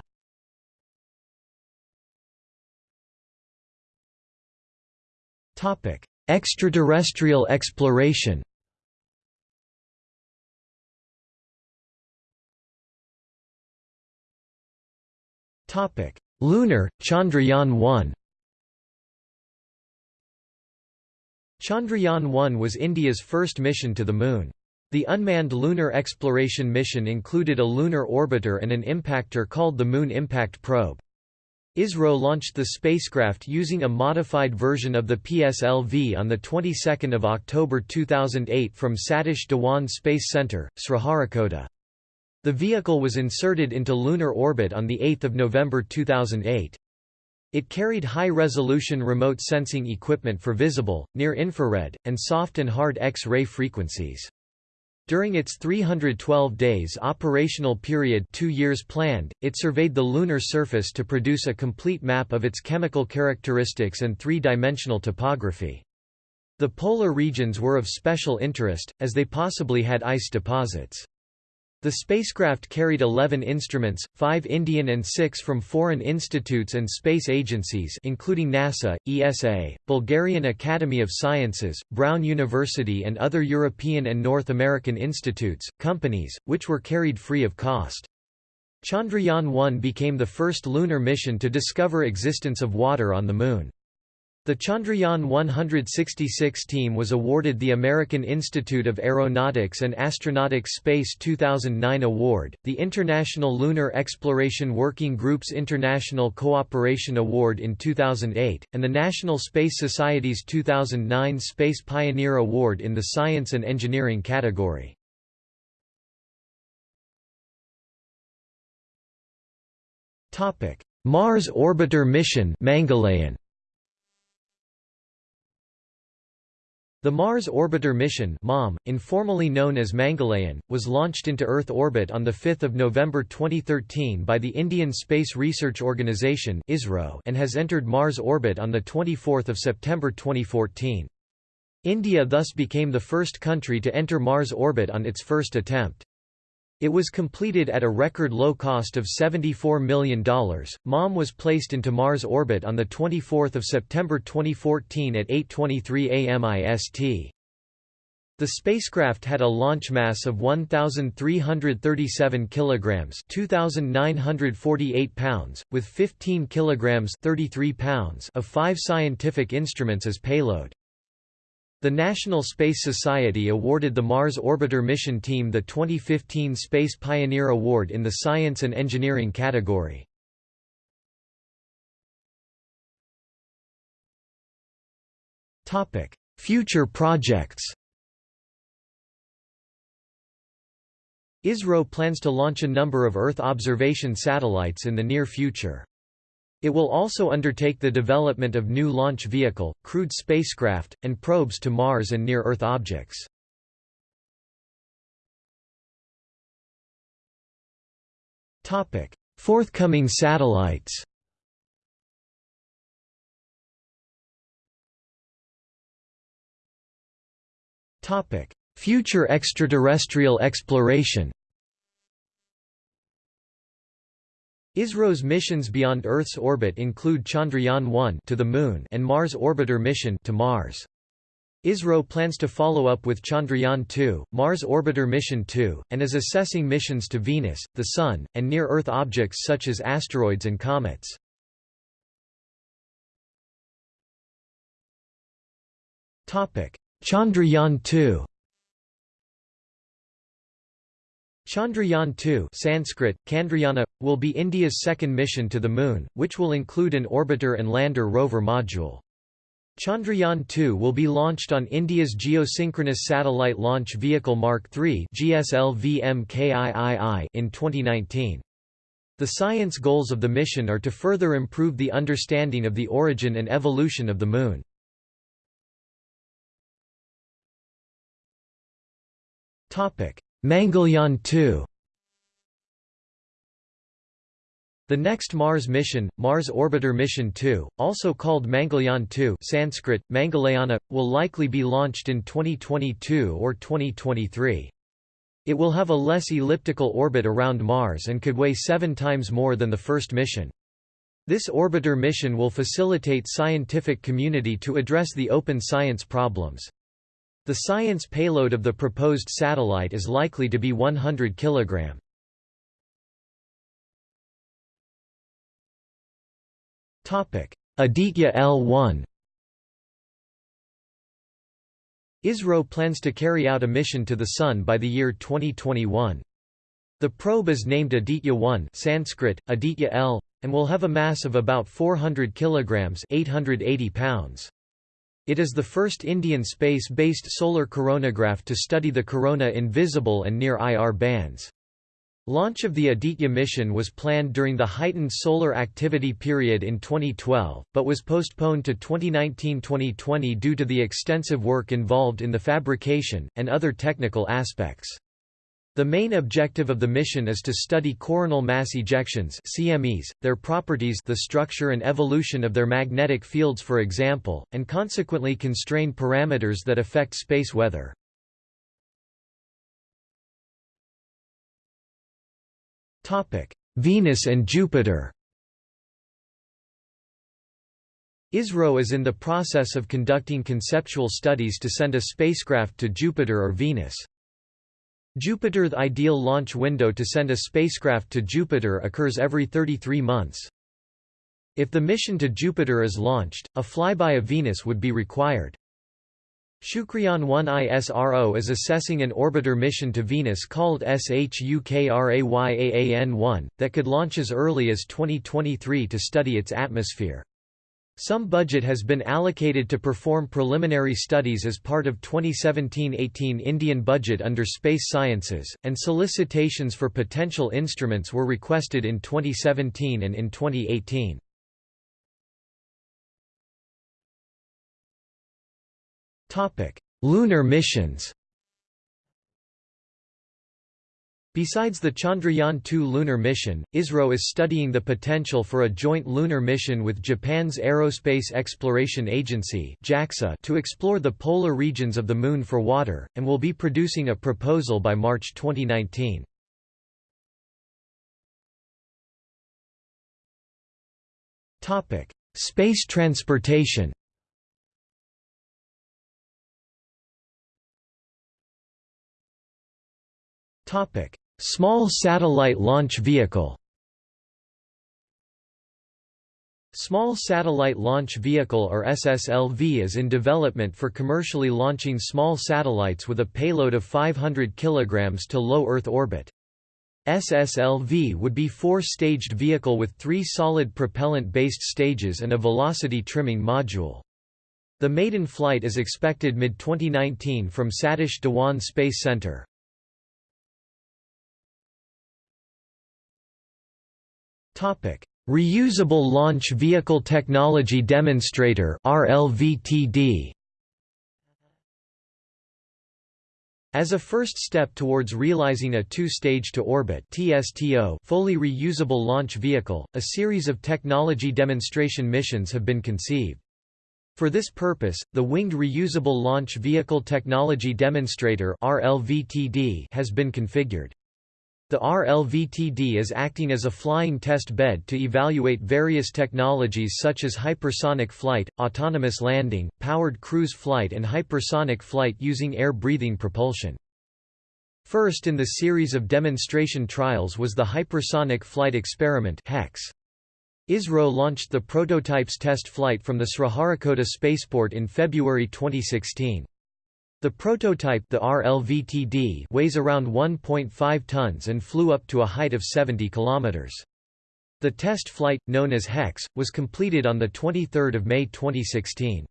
Extraterrestrial exploration. Topic: Lunar Chandrayaan-1. Chandrayaan-1 was India's first mission to the Moon. The unmanned lunar exploration mission included a lunar orbiter and an impactor called the Moon Impact Probe. ISRO launched the spacecraft using a modified version of the PSLV on the 22nd of October 2008 from Satish Dhawan Space Center, Sriharikota. The vehicle was inserted into lunar orbit on the 8th of November 2008. It carried high-resolution remote sensing equipment for visible, near-infrared, and soft and hard X-ray frequencies. During its 312 days operational period two years planned, it surveyed the lunar surface to produce a complete map of its chemical characteristics and three-dimensional topography. The polar regions were of special interest, as they possibly had ice deposits. The spacecraft carried 11 instruments, 5 Indian and 6 from foreign institutes and space agencies including NASA, ESA, Bulgarian Academy of Sciences, Brown University and other European and North American institutes, companies, which were carried free of cost. Chandrayaan-1 became the first lunar mission to discover existence of water on the Moon. The Chandrayaan 166 team was awarded the American Institute of Aeronautics and Astronautics Space 2009 Award, the International Lunar Exploration Working Group's International Cooperation Award in 2008, and the National Space Society's 2009 Space Pioneer Award in the Science and Engineering category. Mars Orbiter Mission The Mars Orbiter mission MOM, informally known as Mangalyaan, was launched into Earth orbit on 5 November 2013 by the Indian Space Research Organisation and has entered Mars orbit on 24 September 2014. India thus became the first country to enter Mars orbit on its first attempt. It was completed at a record low cost of $74 million. MOM was placed into Mars orbit on 24 September 2014 at 8.23 am IST. The spacecraft had a launch mass of 1337 kilograms, 2948 pounds, with 15 kilograms, 33 pounds of five scientific instruments as payload. The National Space Society awarded the Mars Orbiter mission team the 2015 Space Pioneer Award in the Science and Engineering category. Future projects ISRO plans to launch a number of Earth observation satellites in the near future. It will also undertake the development of new launch vehicle, crewed spacecraft, and probes to Mars and near-Earth objects. Forthcoming satellites Future extraterrestrial exploration ISRO's missions beyond Earth's orbit include Chandrayaan-1 to the Moon and Mars Orbiter mission to Mars. ISRO plans to follow up with Chandrayaan-2, Mars Orbiter Mission 2, and is assessing missions to Venus, the Sun, and near-Earth objects such as asteroids and comets. Chandrayaan-2 Chandrayaan-2 Sanskrit, Chandrayana, will be India's second mission to the Moon, which will include an orbiter and lander rover module. Chandrayaan-2 will be launched on India's Geosynchronous Satellite Launch Vehicle Mark III in 2019. The science goals of the mission are to further improve the understanding of the origin and evolution of the Moon. Topic: Mangalyaan 2 The next Mars mission, Mars Orbiter Mission 2, also called Mangalyaan 2 Sanskrit, Mangalayana, will likely be launched in 2022 or 2023. It will have a less elliptical orbit around Mars and could weigh seven times more than the first mission. This orbiter mission will facilitate scientific community to address the open science problems. The science payload of the proposed satellite is likely to be 100 kg. Aditya L1 ISRO plans to carry out a mission to the Sun by the year 2021. The probe is named Aditya-1 Sanskrit, Aditya L, and will have a mass of about 400 kg 880 pounds. It is the first Indian space-based solar coronagraph to study the corona in visible and near IR bands. Launch of the Aditya mission was planned during the heightened solar activity period in 2012, but was postponed to 2019-2020 due to the extensive work involved in the fabrication, and other technical aspects. The main objective of the mission is to study coronal mass ejections CMEs, their properties the structure and evolution of their magnetic fields for example, and consequently constrain parameters that affect space weather. Venus and Jupiter ISRO is in the process of conducting conceptual studies to send a spacecraft to Jupiter or Venus. Jupiter's ideal launch window to send a spacecraft to Jupiter occurs every 33 months. If the mission to Jupiter is launched, a flyby of Venus would be required. Shukrayaan-1 ISRO is assessing an orbiter mission to Venus called SHUKRAYAAN-1, that could launch as early as 2023 to study its atmosphere. Some budget has been allocated to perform preliminary studies as part of 2017-18 Indian budget under Space Sciences, and solicitations for potential instruments were requested in 2017 and in 2018. Lunar missions Besides the Chandrayaan-2 lunar mission, ISRO is studying the potential for a joint lunar mission with Japan's Aerospace Exploration Agency to explore the polar regions of the Moon for water, and will be producing a proposal by March 2019. Space transportation Small Satellite Launch Vehicle Small Satellite Launch Vehicle or SSLV is in development for commercially launching small satellites with a payload of 500 kg to low Earth orbit. SSLV would be four-staged vehicle with three solid propellant-based stages and a velocity trimming module. The maiden flight is expected mid-2019 from Satish Dhawan Space Center. Reusable Launch Vehicle Technology Demonstrator RLVTD As a first step towards realizing a two-stage to orbit (TSTO) fully reusable launch vehicle, a series of technology demonstration missions have been conceived. For this purpose, the Winged Reusable Launch Vehicle Technology Demonstrator has been configured. The RLVTD is acting as a flying test bed to evaluate various technologies such as hypersonic flight, autonomous landing, powered cruise flight and hypersonic flight using air-breathing propulsion. First in the series of demonstration trials was the Hypersonic Flight Experiment HEX. ISRO launched the prototype's test flight from the Sriharikota spaceport in February 2016. The prototype the RLVTD weighs around 1.5 tons and flew up to a height of 70 kilometers. The test flight, known as HEX, was completed on 23 May 2016.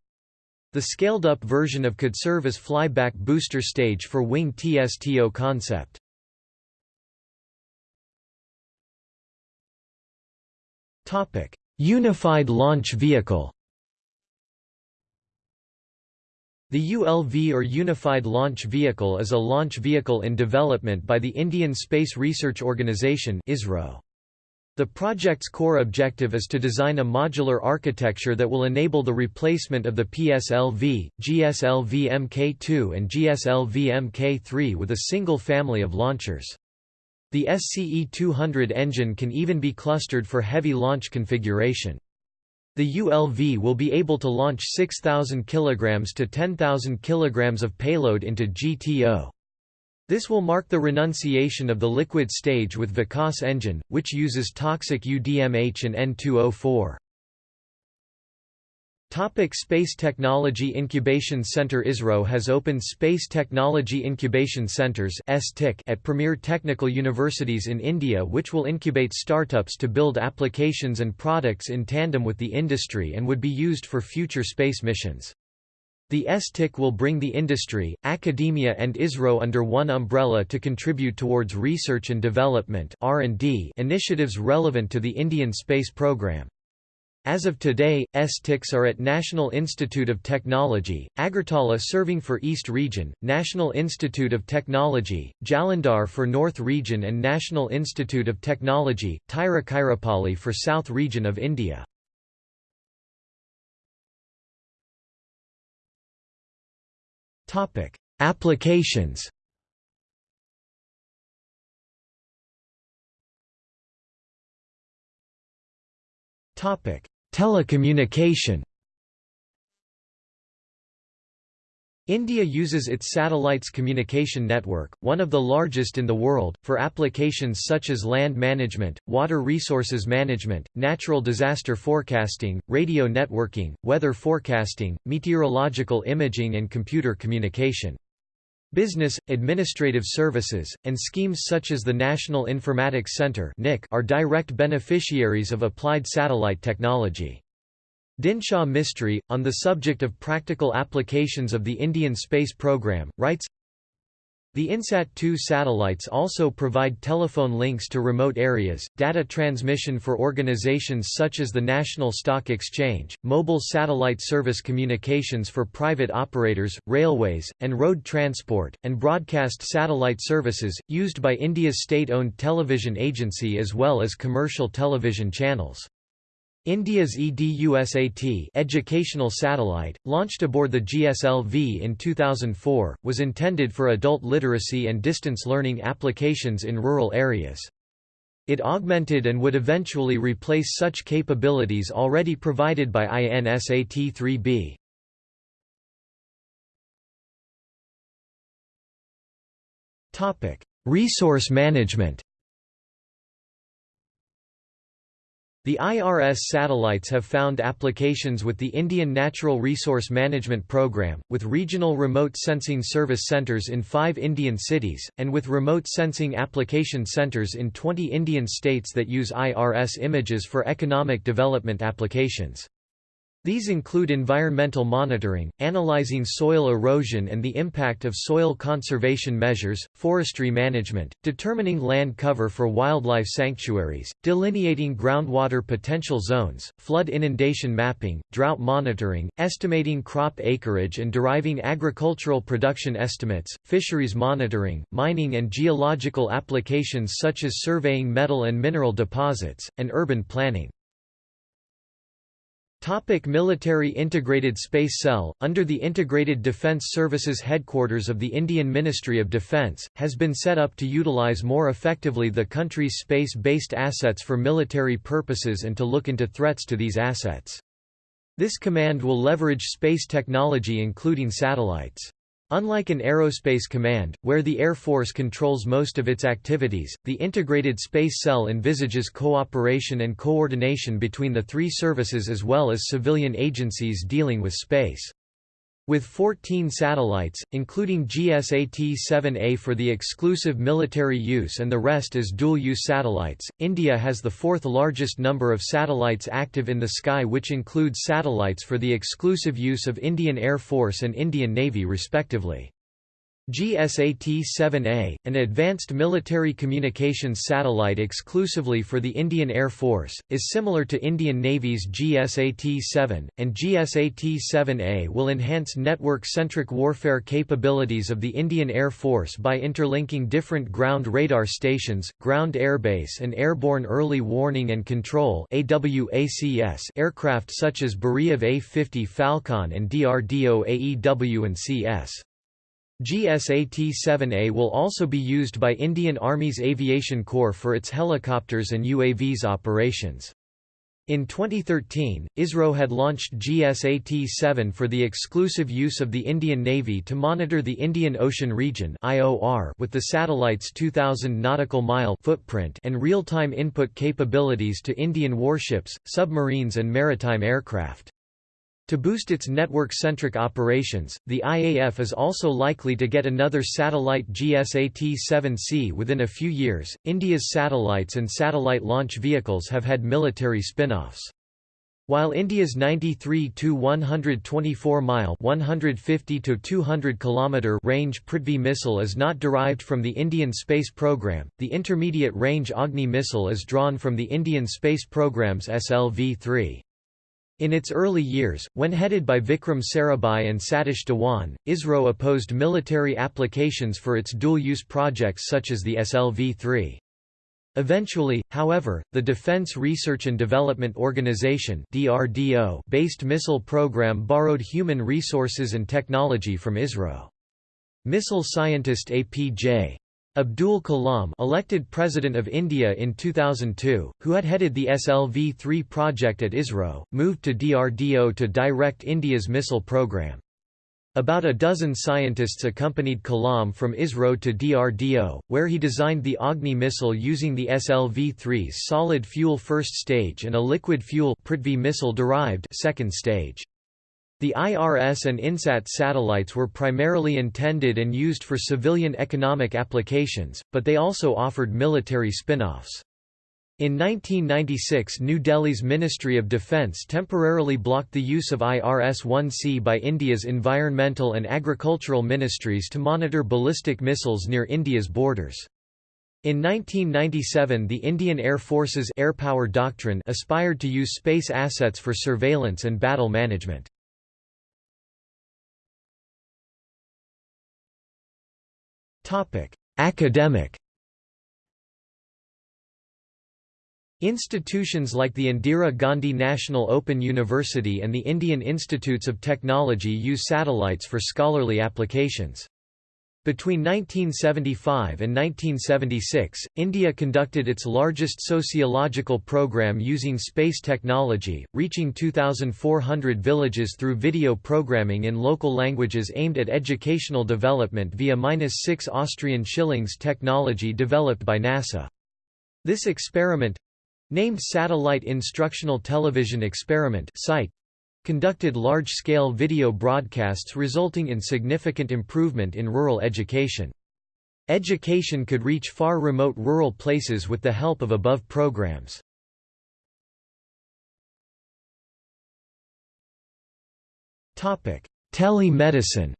The scaled-up version of could serve as flyback booster stage for Wing TSTO concept. Unified Launch Vehicle The ULV or Unified Launch Vehicle is a launch vehicle in development by the Indian Space Research Organisation ISRO. The project's core objective is to design a modular architecture that will enable the replacement of the PSLV, GSLV Mk2 and GSLV Mk3 with a single family of launchers. The SCE-200 engine can even be clustered for heavy launch configuration. The ULV will be able to launch 6,000 kg to 10,000 kg of payload into GTO. This will mark the renunciation of the liquid stage with Vikas engine, which uses toxic UDMH and N2O4. Topic Space Technology Incubation Center ISRO has opened Space Technology Incubation Centers at premier technical universities in India which will incubate startups to build applications and products in tandem with the industry and would be used for future space missions. The STIC will bring the industry, academia and ISRO under one umbrella to contribute towards research and development initiatives relevant to the Indian space program. As of today, STICs are at National Institute of Technology, Agartala serving for East Region, National Institute of Technology, Jalandhar for North Region and National Institute of Technology, Tiruchirappalli for South Region of India. Applications Topic: Telecommunication India uses its satellites communication network, one of the largest in the world, for applications such as land management, water resources management, natural disaster forecasting, radio networking, weather forecasting, meteorological imaging and computer communication. Business, administrative services, and schemes such as the National Informatics Centre are direct beneficiaries of applied satellite technology. Dinshaw Mistry, on the subject of practical applications of the Indian space program, writes, the INSAT-2 satellites also provide telephone links to remote areas, data transmission for organizations such as the National Stock Exchange, mobile satellite service communications for private operators, railways, and road transport, and broadcast satellite services, used by India's state-owned television agency as well as commercial television channels. India's EDUSAT educational satellite, launched aboard the GSLV in 2004, was intended for adult literacy and distance learning applications in rural areas. It augmented and would eventually replace such capabilities already provided by INSAT-3B. Resource management The IRS satellites have found applications with the Indian Natural Resource Management Program, with regional remote sensing service centers in five Indian cities, and with remote sensing application centers in 20 Indian states that use IRS images for economic development applications. These include environmental monitoring, analyzing soil erosion and the impact of soil conservation measures, forestry management, determining land cover for wildlife sanctuaries, delineating groundwater potential zones, flood inundation mapping, drought monitoring, estimating crop acreage and deriving agricultural production estimates, fisheries monitoring, mining and geological applications such as surveying metal and mineral deposits, and urban planning. Topic military Integrated Space Cell, under the Integrated Defence Services headquarters of the Indian Ministry of Defence, has been set up to utilise more effectively the country's space-based assets for military purposes and to look into threats to these assets. This command will leverage space technology including satellites. Unlike an aerospace command, where the Air Force controls most of its activities, the Integrated Space Cell envisages cooperation and coordination between the three services as well as civilian agencies dealing with space. With 14 satellites, including GSAT-7A for the exclusive military use and the rest as dual-use satellites, India has the fourth largest number of satellites active in the sky which includes satellites for the exclusive use of Indian Air Force and Indian Navy respectively. GSAT-7A, an advanced military communications satellite exclusively for the Indian Air Force, is similar to Indian Navy's GSAT-7, and GSAT-7A will enhance network-centric warfare capabilities of the Indian Air Force by interlinking different ground radar stations, ground airbase and airborne early warning and control aircraft such as Beriev A-50 Phalcon and DRDO AEW and CS. GSAT-7A will also be used by Indian Army's Aviation Corps for its helicopters and UAVs operations. In 2013, ISRO had launched GSAT-7 for the exclusive use of the Indian Navy to monitor the Indian Ocean region with the satellite's 2,000 nautical mile footprint and real-time input capabilities to Indian warships, submarines and maritime aircraft. To boost its network-centric operations, the IAF is also likely to get another satellite GSAT-7C within a few years. India's satellites and satellite launch vehicles have had military spin-offs. While India's 93 to 124 mile (150 to 200 kilometer) range Prithvi missile is not derived from the Indian space program. The intermediate range Agni missile is drawn from the Indian space program's SLV-3. In its early years, when headed by Vikram Sarabhai and Satish Dhawan, ISRO opposed military applications for its dual-use projects such as the SLV-3. Eventually, however, the Defense Research and Development Organization based missile program borrowed human resources and technology from ISRO. Missile scientist A.P.J. Abdul Kalam elected President of India in 2002, who had headed the SLV-3 project at ISRO, moved to DRDO to direct India's missile program. About a dozen scientists accompanied Kalam from ISRO to DRDO, where he designed the Agni missile using the SLV-3's solid fuel first stage and a liquid fuel Prithvi missile derived second stage. The IRS and INSAT satellites were primarily intended and used for civilian economic applications, but they also offered military spin-offs. In 1996 New Delhi's Ministry of Defence temporarily blocked the use of IRS-1C by India's environmental and agricultural ministries to monitor ballistic missiles near India's borders. In 1997 the Indian Air Force's Air Power Doctrine aspired to use space assets for surveillance and battle management. Topic: Academic Institutions like the Indira Gandhi National Open University and the Indian Institutes of Technology use satellites for scholarly applications. Between 1975 and 1976, India conducted its largest sociological program using space technology, reaching 2,400 villages through video programming in local languages aimed at educational development via 6 Austrian shillings technology developed by NASA. This experiment named Satellite Instructional Television Experiment SITE, conducted large-scale video broadcasts resulting in significant improvement in rural education. Education could reach far remote rural places with the help of above programs. Telemedicine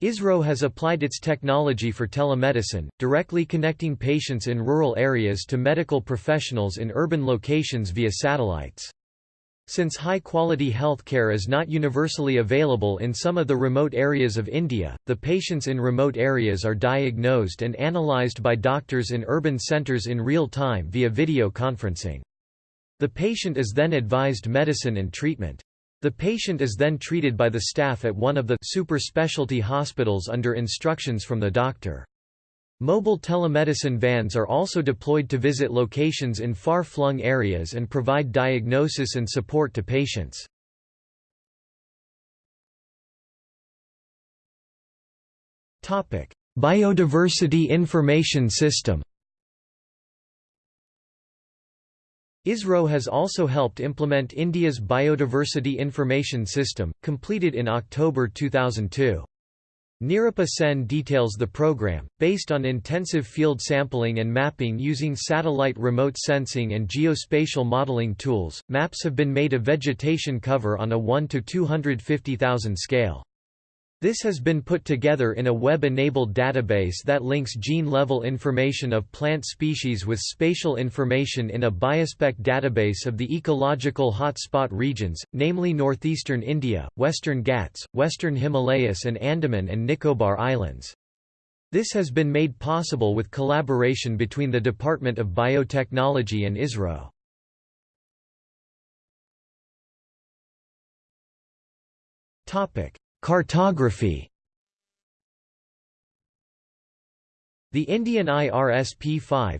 ISRO has applied its technology for telemedicine, directly connecting patients in rural areas to medical professionals in urban locations via satellites. Since high-quality healthcare is not universally available in some of the remote areas of India, the patients in remote areas are diagnosed and analyzed by doctors in urban centres in real time via video conferencing. The patient is then advised medicine and treatment. The patient is then treated by the staff at one of the super specialty hospitals under instructions from the doctor. Mobile telemedicine vans are also deployed to visit locations in far-flung areas and provide diagnosis and support to patients. Biodiversity Information System ISRO has also helped implement India's Biodiversity Information System, completed in October 2002. Nirupama Sen details the program, based on intensive field sampling and mapping using satellite remote sensing and geospatial modeling tools. Maps have been made of vegetation cover on a 1 to 250,000 scale. This has been put together in a web-enabled database that links gene-level information of plant species with spatial information in a biospec database of the ecological hotspot regions, namely northeastern India, western Ghats, western Himalayas and Andaman and Nicobar Islands. This has been made possible with collaboration between the Department of Biotechnology and ISRO. Topic: Cartography The Indian IRS-P5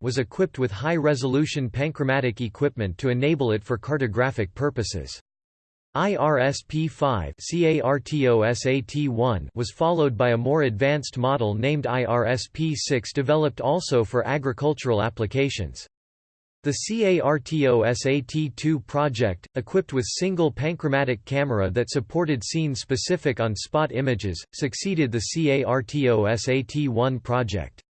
was equipped with high-resolution panchromatic equipment to enable it for cartographic purposes. IRS-P5 was followed by a more advanced model named IRS-P6 developed also for agricultural applications. The CARTOSAT-2 project, equipped with single panchromatic camera that supported scene-specific on-spot images, succeeded the CARTOSAT-1 project.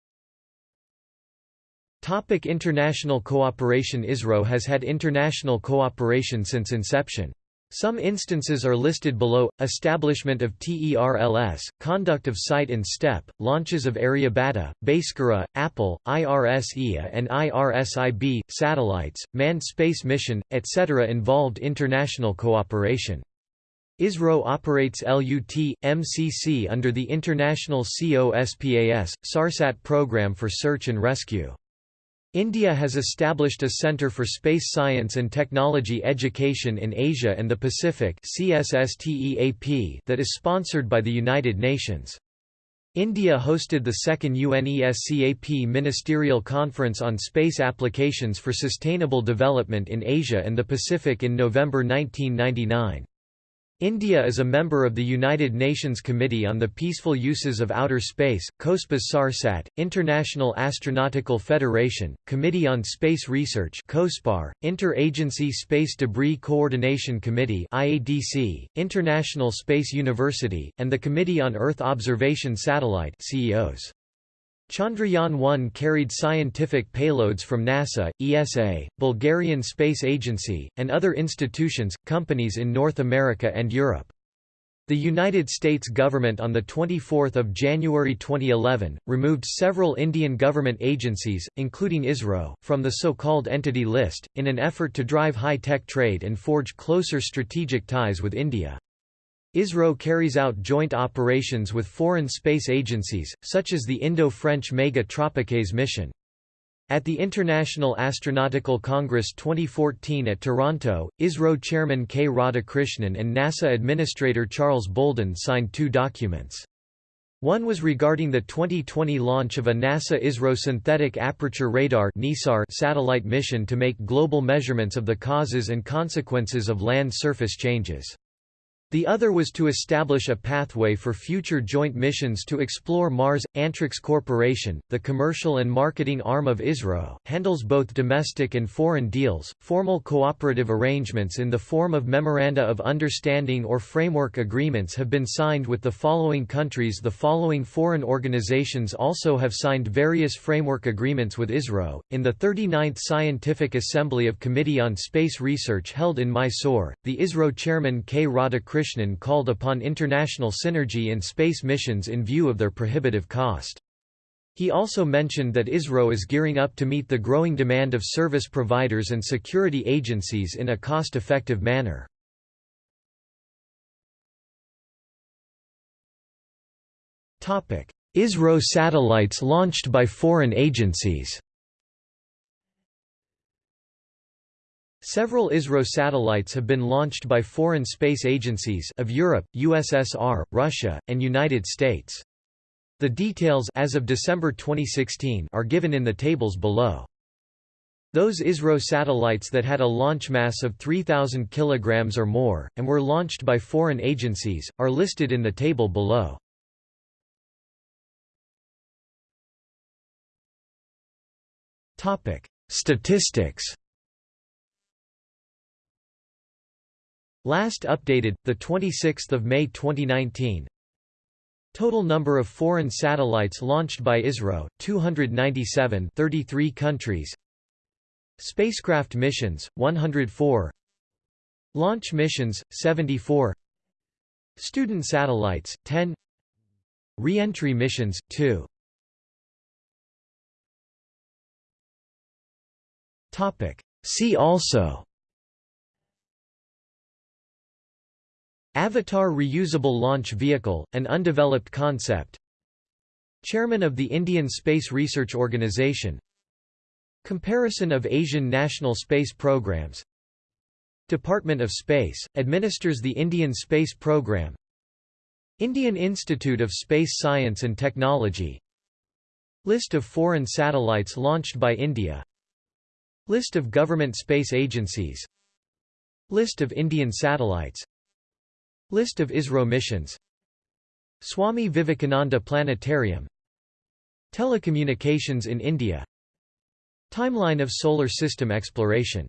Topic international cooperation ISRO has had international cooperation since inception. Some instances are listed below, establishment of TERLS, conduct of site and step, launches of Aryabhata, Bhaskara, Apple, IRS-1A and IRS-1B, satellites, manned space mission, etc. involved international cooperation. ISRO operates LUT, MCC under the International COSPAS, SARSAT program for search and rescue. India has established a Centre for Space Science and Technology Education in Asia and the Pacific that is sponsored by the United Nations. India hosted the second UNESCAP Ministerial Conference on Space Applications for Sustainable Development in Asia and the Pacific in November 1999. India is a member of the United Nations Committee on the Peaceful Uses of Outer Space, COSPAS SARSAT, International Astronautical Federation, Committee on Space Research COSPAR, Inter-Agency Space Debris Coordination Committee IADC, International Space University, and the Committee on Earth Observation Satellite CEOS. Chandrayaan-1 carried scientific payloads from NASA, ESA, Bulgarian Space Agency, and other institutions, companies in North America and Europe. The United States government on 24 January 2011, removed several Indian government agencies, including ISRO, from the so-called Entity List, in an effort to drive high-tech trade and forge closer strategic ties with India. ISRO carries out joint operations with foreign space agencies, such as the Indo-French Megha-Tropiques mission. At the International Astronautical Congress 2014 at Toronto, ISRO chairman K. Radhakrishnan and NASA administrator Charles Bolden signed two documents. One was regarding the 2020 launch of a NASA-ISRO Synthetic Aperture Radar satellite mission to make global measurements of the causes and consequences of land surface changes. The other was to establish a pathway for future joint missions to explore Mars. Antrix Corporation, the commercial and marketing arm of ISRO, handles both domestic and foreign deals. Formal cooperative arrangements in the form of memoranda of understanding or framework agreements have been signed with the following countries. The following foreign organizations also have signed various framework agreements with ISRO. In the 39th Scientific Assembly of Committee on Space Research held in Mysore, the ISRO chairman K. Radhakrishnan Krishnan called upon international synergy in space missions in view of their prohibitive cost. He also mentioned that ISRO is gearing up to meet the growing demand of service providers and security agencies in a cost-effective manner. ISRO satellites launched by foreign agencies Several ISRO satellites have been launched by foreign space agencies of Europe, USSR, Russia, and United States. The details as of December 2016 are given in the tables below. Those ISRO satellites that had a launch mass of 3,000 kg or more, and were launched by foreign agencies, are listed in the table below. Statistics Last updated, 26 May 2019 Total number of foreign satellites launched by ISRO, 297 33 countries. Spacecraft missions, 104 Launch missions, 74 Student satellites, 10 Re-entry missions, 2 See also Avatar Reusable Launch Vehicle, an undeveloped concept. Chairman of the Indian Space Research Organisation Comparison of Asian national space programs. Department of Space, administers the Indian Space Program. Indian Institute of Space Science and Technology. List of foreign satellites launched by India. List of government space agencies. List of Indian satellites List of ISRO missions. Swami Vivekananda Planetarium. Telecommunications in India. Timeline of solar system exploration